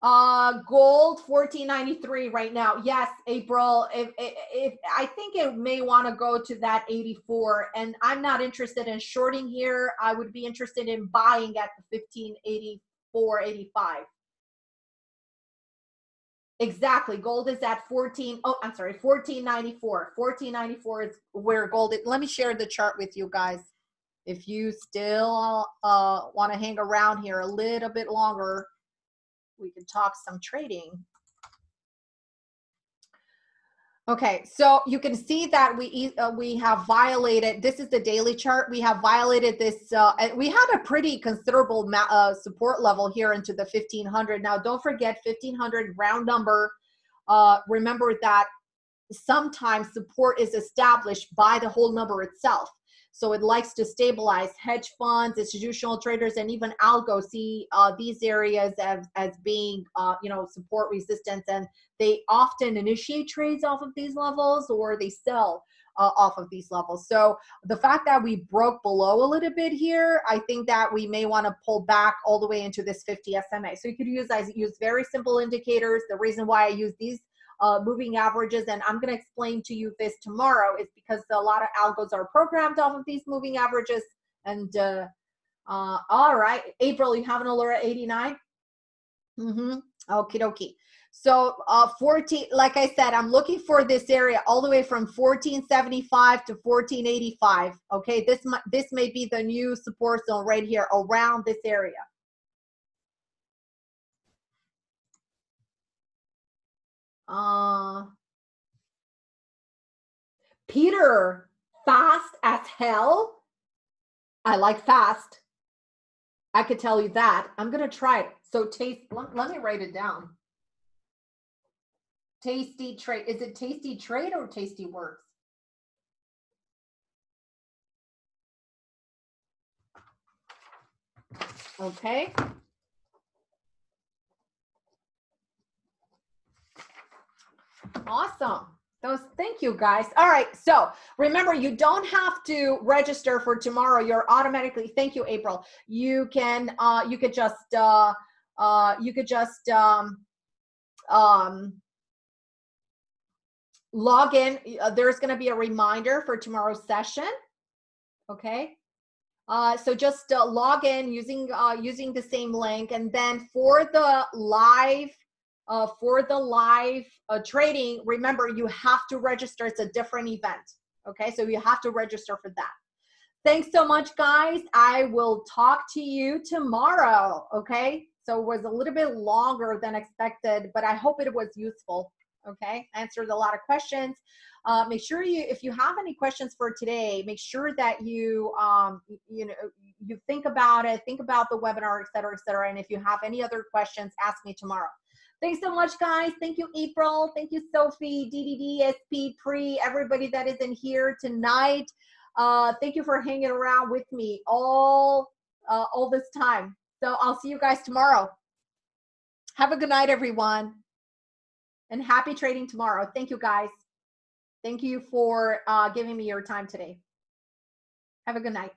Uh, gold 1493 right now. Yes, April. If, if, if I think it may want to go to that 84, and I'm not interested in shorting here. I would be interested in buying at the 1584, 85. Exactly. Gold is at 14. Oh, I'm sorry, 1494. 1494 is where gold is. Let me share the chart with you guys. If you still uh, want to hang around here a little bit longer, we can talk some trading. Okay, so you can see that we uh, we have violated. This is the daily chart. We have violated this. Uh, we had a pretty considerable uh, support level here into the 1500. Now, don't forget 1500 round number. Uh, remember that sometimes support is established by the whole number itself. So it likes to stabilize hedge funds, institutional traders, and even algo see uh, these areas as, as being, uh, you know, support resistance. And they often initiate trades off of these levels or they sell uh, off of these levels. So the fact that we broke below a little bit here, I think that we may want to pull back all the way into this 50 SMA. So you could use, I use very simple indicators. The reason why I use these uh, moving averages. And I'm going to explain to you this tomorrow is because a lot of algos are programmed off of these moving averages. And uh, uh, all right, April, you have an alert 89? Mm-hmm. Okie dokie. So uh, 14, like I said, I'm looking for this area all the way from 1475 to 1485. Okay, this this may be the new support zone right here around this area. Uh, Peter, fast as hell. I like fast. I could tell you that. I'm going to try it. So taste, let, let me write it down. Tasty trade. Is it tasty trade or tasty works? Okay. Awesome. Those, thank you guys. All right. So remember, you don't have to register for tomorrow. You're automatically, thank you, April. You can, uh, you could just, uh, uh, you could just, um, um, log in. Uh, there's going to be a reminder for tomorrow's session. Okay. Uh, so just uh, log in using uh, using the same link, and then for the live uh, for the live uh, trading, remember you have to register. It's a different event. Okay, so you have to register for that. Thanks so much, guys. I will talk to you tomorrow. Okay, so it was a little bit longer than expected, but I hope it was useful. Okay, answered a lot of questions. Uh, make sure you, if you have any questions for today, make sure that you, um, you know, you think about it, think about the webinar, et cetera, et cetera. And if you have any other questions, ask me tomorrow. Thanks so much, guys. Thank you, April. Thank you, Sophie, DDD, SP, Pre, everybody that is in here tonight. Uh, thank you for hanging around with me all, uh, all this time. So I'll see you guys tomorrow. Have a good night, everyone. And happy trading tomorrow. Thank you, guys. Thank you for uh, giving me your time today. Have a good night.